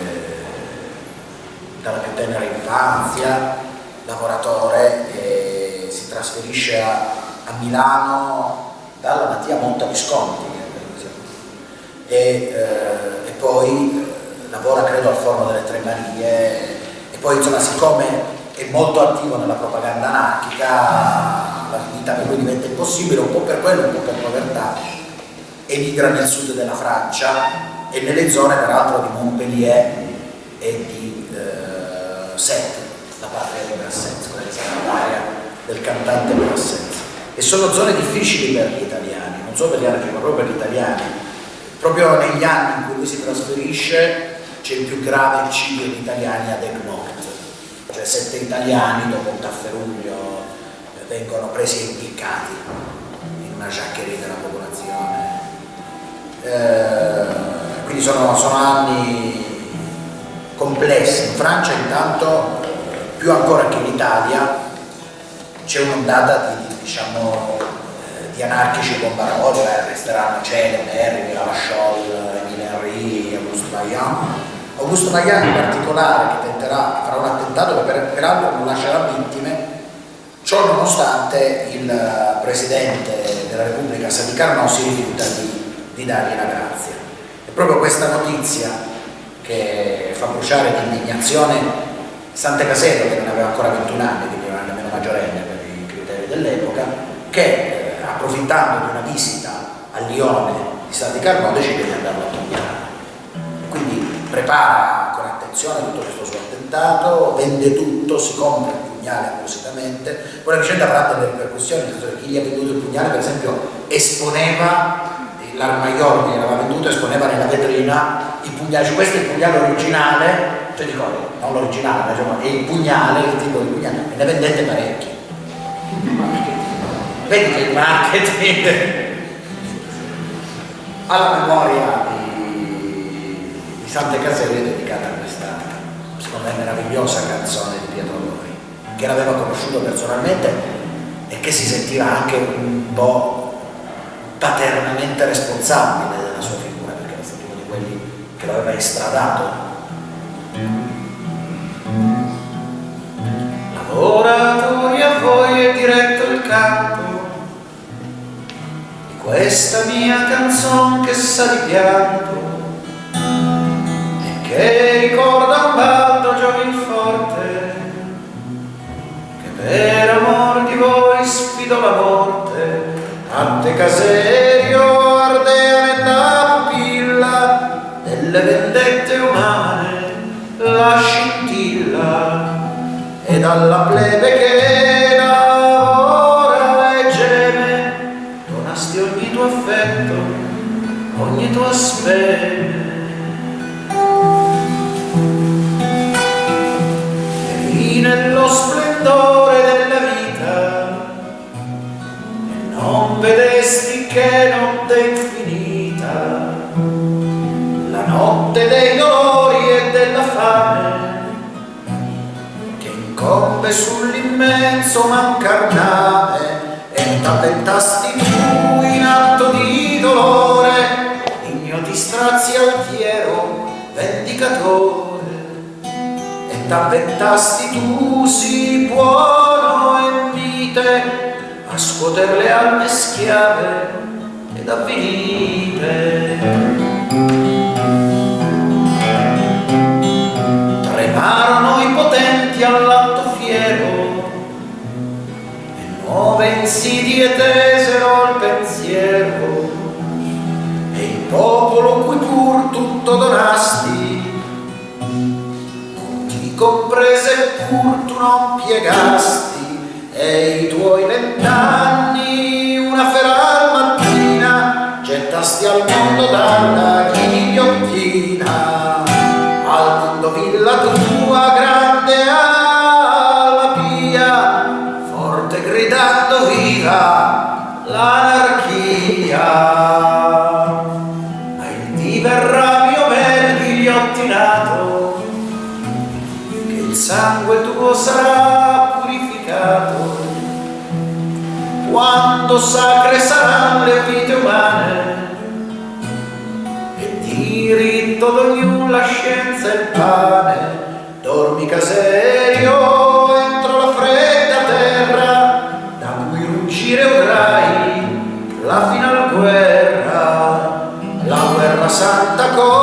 [SPEAKER 3] dalla più tenera infanzia, lavoratore e si trasferisce a, a Milano dalla Mattia Monta Visconti e, eh, e poi eh, lavora credo al Forno delle Tre Marie. E poi insomma siccome è molto attivo nella propaganda anarchica la vita per lui diventa impossibile un po' per quello, un po' per povertà emigra nel sud della Francia e nelle zone peraltro di Montpellier e di eh, Sète la patria di Brassens quella che sarà l'area del cantante Brassens e sono zone difficili per gli italiani non solo per gli anarchici ma proprio per gli italiani proprio negli anni in cui lui si trasferisce c'è il più grave eccidio di italiani ad Egmont, cioè sette italiani dopo un tafferuglio vengono presi e impiccati in una giaccheria della popolazione. Eh, quindi sono, sono, anni complessi. In Francia intanto, più ancora che in Italia, c'è un'ondata di, diciamo, eh, di anarchici bombaroli, eh, resteranno Cele, Berry, Lavachol, Emile Henry, Auguste Vaillant, Augusto Magani in particolare che tenterà, farà un attentato che per, peraltro non lascerà vittime, ciò nonostante il Presidente della Repubblica Sadi Carnò si rifiuta di, di dargli la grazia. È proprio questa notizia che fa bruciare di indignazione Sante Casello, che non aveva ancora 21 anni, quindi non era nemmeno maggiorenne dell'epoca, che eh, approfittando di una visita a Lione di Sadi Carnò decide di andarlo a togliere prepara con attenzione tutto questo suo attentato, vende tutto, si compra il pugnale appositamente, poi la vicenda avrà delle ripercussioni, chi gli ha venduto il pugnale per esempio esponeva l'armaiolo che aveva venduto esponeva nella vetrina i pugnali, cioè questo è il pugnale originale, cioè dico, non l'originale, diciamo, è il pugnale, il tipo di pugnale, e ne vendette parecchi. Vedi il marketing alla memoria
[SPEAKER 6] Sante Caserie dedicata a questa, secondo me, meravigliosa canzone di Pietro Lori, che l'aveva conosciuto personalmente e che si sentiva anche un po' paternamente responsabile della sua figura, perché era stato uno di quelli che l'aveva estradato.
[SPEAKER 3] L'oratoria poi è diretto il canto di questa mia canzone che sa di pianto e che ricorda un baldo giovinforte che per amor di voi sfido la morte. Ante caserio dalla plebe che lavora e geme donasti ogni tuo affetto ogni tua speme. E nello splendore che incombe sull'immenso mancarname e t'avventasti tu in atto di dolore. Digno di strazi altiero vendicatore. E t'avventasti tu sì buono e mite a scuoter le alme schiave ed avvilite. Tremarono i potenti all'atto fiero e nuove insidie tesero il pensiero e il popolo cui pur tutto donasti ti comprese pur tu non piegasti e i tuoi vent'anni una feral mattina gettasti al mondo dalla ghigliottina al mondo villa tua grande l'anarchia. Il dì verrà mio bel ghigliottinato che il sangue tuo sarà purificato. Quando sacre saranno le vite umane e diritto d'ognuno la scienza e il pane dormi caserio santa contro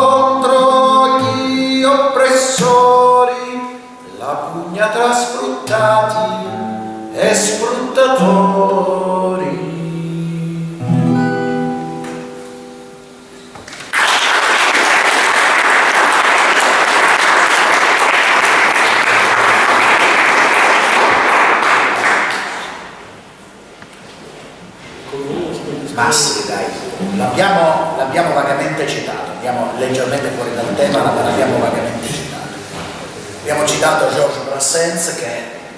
[SPEAKER 6] citato Georges Brassens che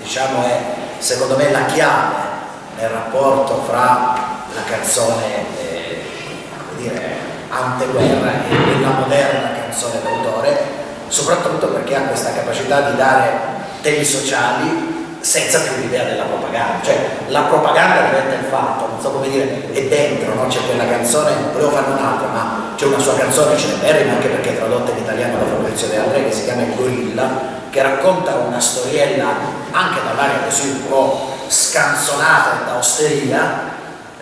[SPEAKER 6] diciamo è secondo me la chiave nel rapporto fra la canzone eh, dire, anteguerra e la moderna canzone d'autore, soprattutto perché ha questa capacità di dare temi sociali senza più l'idea della propaganda, cioè la propaganda diventa il fatto, non so come dire, è dentro, no? c'è quella canzone, volevo farne un'altra, ma c'è una sua canzone celeberrima anche perché è tradotta in italiano da Fabrizio De André che si chiama Il Gorilla, che racconta una storiella anche dall'aria così un po' scanzonata da osteria,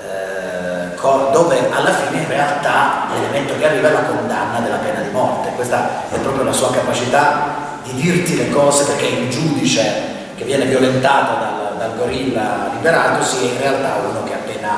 [SPEAKER 6] eh, dove alla fine in realtà l'elemento che arriva è la condanna della pena di morte, questa è proprio la sua capacità di dirti le cose perché il giudice che viene violentato dal, dal gorilla liberatosi è in realtà uno che ha appena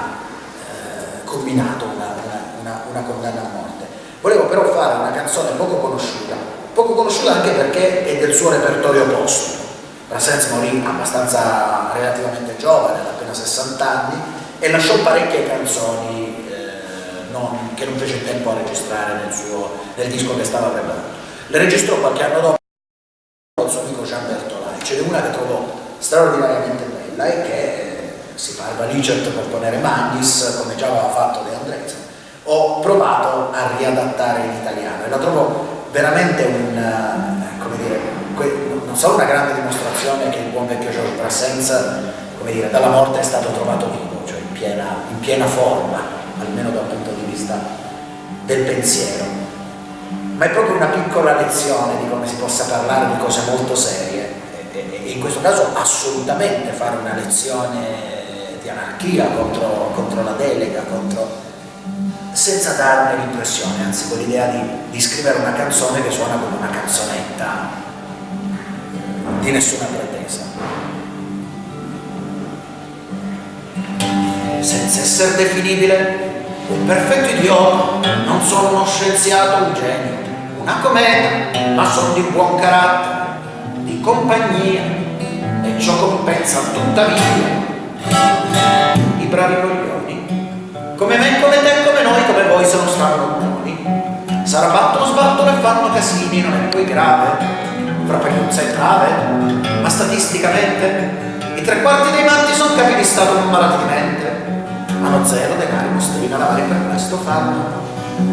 [SPEAKER 6] eh, combinato una, una, una condanna a morte. Volevo però fare una canzone poco conosciuta, poco conosciuta anche perché è del suo repertorio postumo. Brassens morì abbastanza relativamente giovane, ad appena 60 anni, e lasciò parecchie canzoni eh, non, che non fece tempo a registrare nel, suo, nel disco che stava preparando. Le registrò qualche anno dopo con il suo amico Jean Bertolai. Ce n'è una che trovo straordinariamente bella e che eh, si parla Licet per ponere Magnis, come già aveva fatto De Andrés. Ho provato a riadattare in italiano e la trovo
[SPEAKER 3] veramente un, eh, come dire, non solo una grande dimostrazione che il buon vecchio George Brassens, come dire, dalla morte è stato trovato vivo, cioè in piena, in piena forma, almeno dal punto di vista del pensiero, ma è proprio una piccola lezione di come si possa parlare di cose molto serie e, e in questo caso assolutamente fare una lezione di anarchia contro, contro la delega, contro, senza darne l'impressione, anzi con l'idea di, di scrivere una canzone che suona come una canzonetta di nessuna pretesa. Senza essere definibile un perfetto idiota, non sono uno scienziato, un genio, una cometa, ma sono di buon carattere, di compagnia, e ciò compensa tuttavia i bravi coglioni, come me, come te, come noi, come voi se non stanno buoni. Sarà battono, sbattono e fanno casini, non è poi grave, fra Pagliuzza e Trave, ma statisticamente i tre quarti dei matti sono capi di Stato non malati di mente. Hanno zero denari mostrina lavare per questo fanno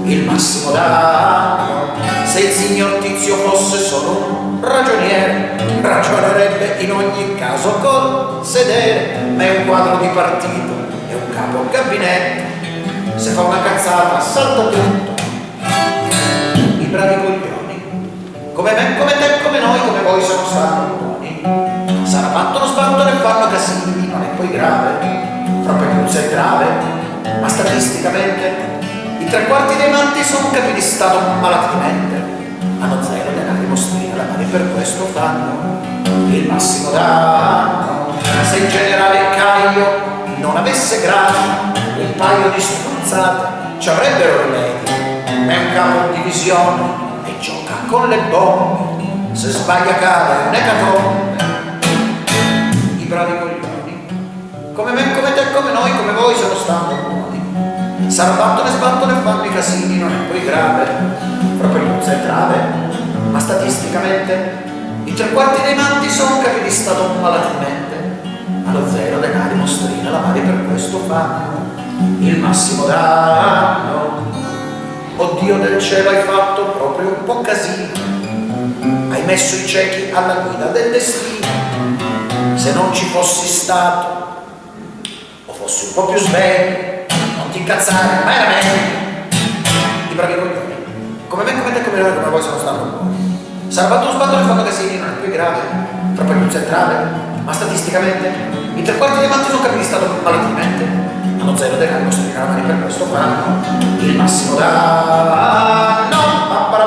[SPEAKER 3] il massimo danno se il signor Tizio fosse solo un ragioniere ragionerebbe in ogni caso col sedere ma è un quadro di partito è un capo gabinetto. Se fa una cazzata salta tutto. I bravi coglioni come me, come te, come noi, come voi se non stanno buoni sarà battono, sbattono e fanno casini non è poi grave. Proprio non c'è grave, ma statisticamente i tre quarti dei matti sono capi di Stato malati di mente, hanno zero denari mostrina, mani per questo fanno il massimo danno. Se il generale Caio non avesse gradi, un paio di spruzzate ci avrebbero rimedi, è un capo di divisione e gioca con le bombe, se sbaglia cade un ecatombe. I bravi coglioni come me, come te, come noi, come voi se lo stanno buoni. S'arbattono e e fanno i casini, non è poi grave, proprio non è grave, ma statisticamente i tre quarti dei matti sono capi di stato malatilmente. Allo zero denari, mostrina, la mani per questo fanno il massimo danno. Oddio del cielo hai fatto proprio un po' casino, hai messo i ciechi alla guida del destino. Se non ci fossi stato fossi un po' più sveglio, non ti incazzare, ma era meglio. I bravi coglioni. Come me, come te, come noi, come voi sono stato. Sarà fatto uno sbatto e fatto casini, non è più grave, fra poi non centrale, ma statisticamente i tre quarti dei matti sono capiti stato palatinamente. Hanno zero denaro, sono in mani per questo fanno. Il massimo da... No, ma para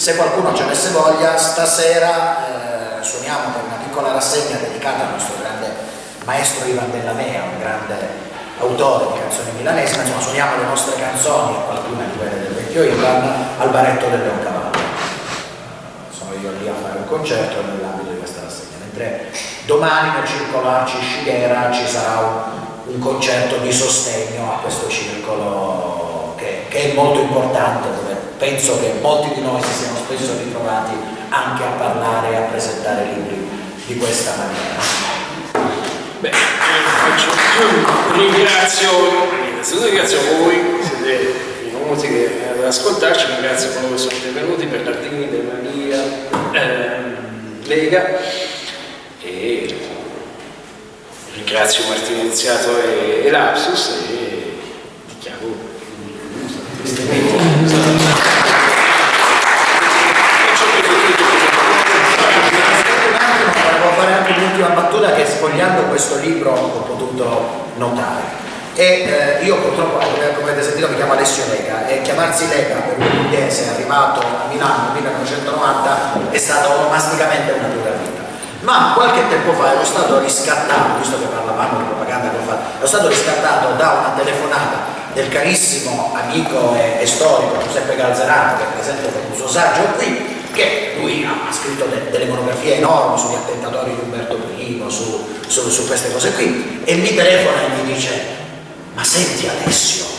[SPEAKER 3] se qualcuno ci avesse voglia, stasera eh, per piccola rassegna dedicata al nostro grande maestro Ivan Della Mea, un grande autore di canzoni milanesi, ma insomma suoniamo le nostre canzoni, qualcuna di quelle del vecchio Ivan, al baretto del Leoncavallo. Sono io lì a fare un concerto nell'ambito di questa rassegna, mentre domani nel circolo Arci Scighera ci sarà un, un concerto di sostegno a questo circolo che, che è molto importante, dove penso che molti di noi si siano spesso ritrovati anche a parlare e a presentare libri di questa maniera.
[SPEAKER 2] Beh, faccio, ringrazio, ringrazio voi, siete venuti ad ascoltarci, ringrazio coloro che sono intervenuti, Bernardini, De Maria, ehm, Lega e ringrazio Martino Iniziato e, e Lapsus e dichiaro
[SPEAKER 3] Volevo fare anche l'ultima battuta che sfogliando questo libro ho potuto notare. E eh, io purtroppo, come avete sentito, mi chiamo Alessio Lega e chiamarsi Lega per un pugliese arrivato a Milano nel 1990 è stata onomasticamente una dura vita. Ma qualche tempo fa ero stato riscattato, visto che parlavamo di propaganda che ho fatto, ero stato riscattato da una telefonata del carissimo amico e, e storico Giuseppe Galzerato che è presente con un suo saggio qui che lui ha scritto de, delle monografie enormi sugli attentatori di Umberto I su, su, su queste cose qui e mi telefona e mi dice ma senti Alessio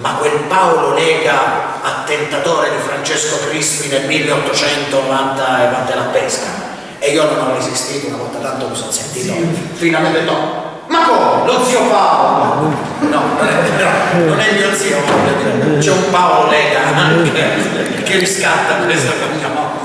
[SPEAKER 3] ma quel Paolo Lega attentatore di Francesco Crispi nel 1890 e vatte la pesca. E io non ho resistito, una volta tanto mi sono sentito, finalmente no. Ma come? Lo zio Paolo! No, non è, no, non è mio zio, c'è un Paolo Lega anche che riscatta questo cognome.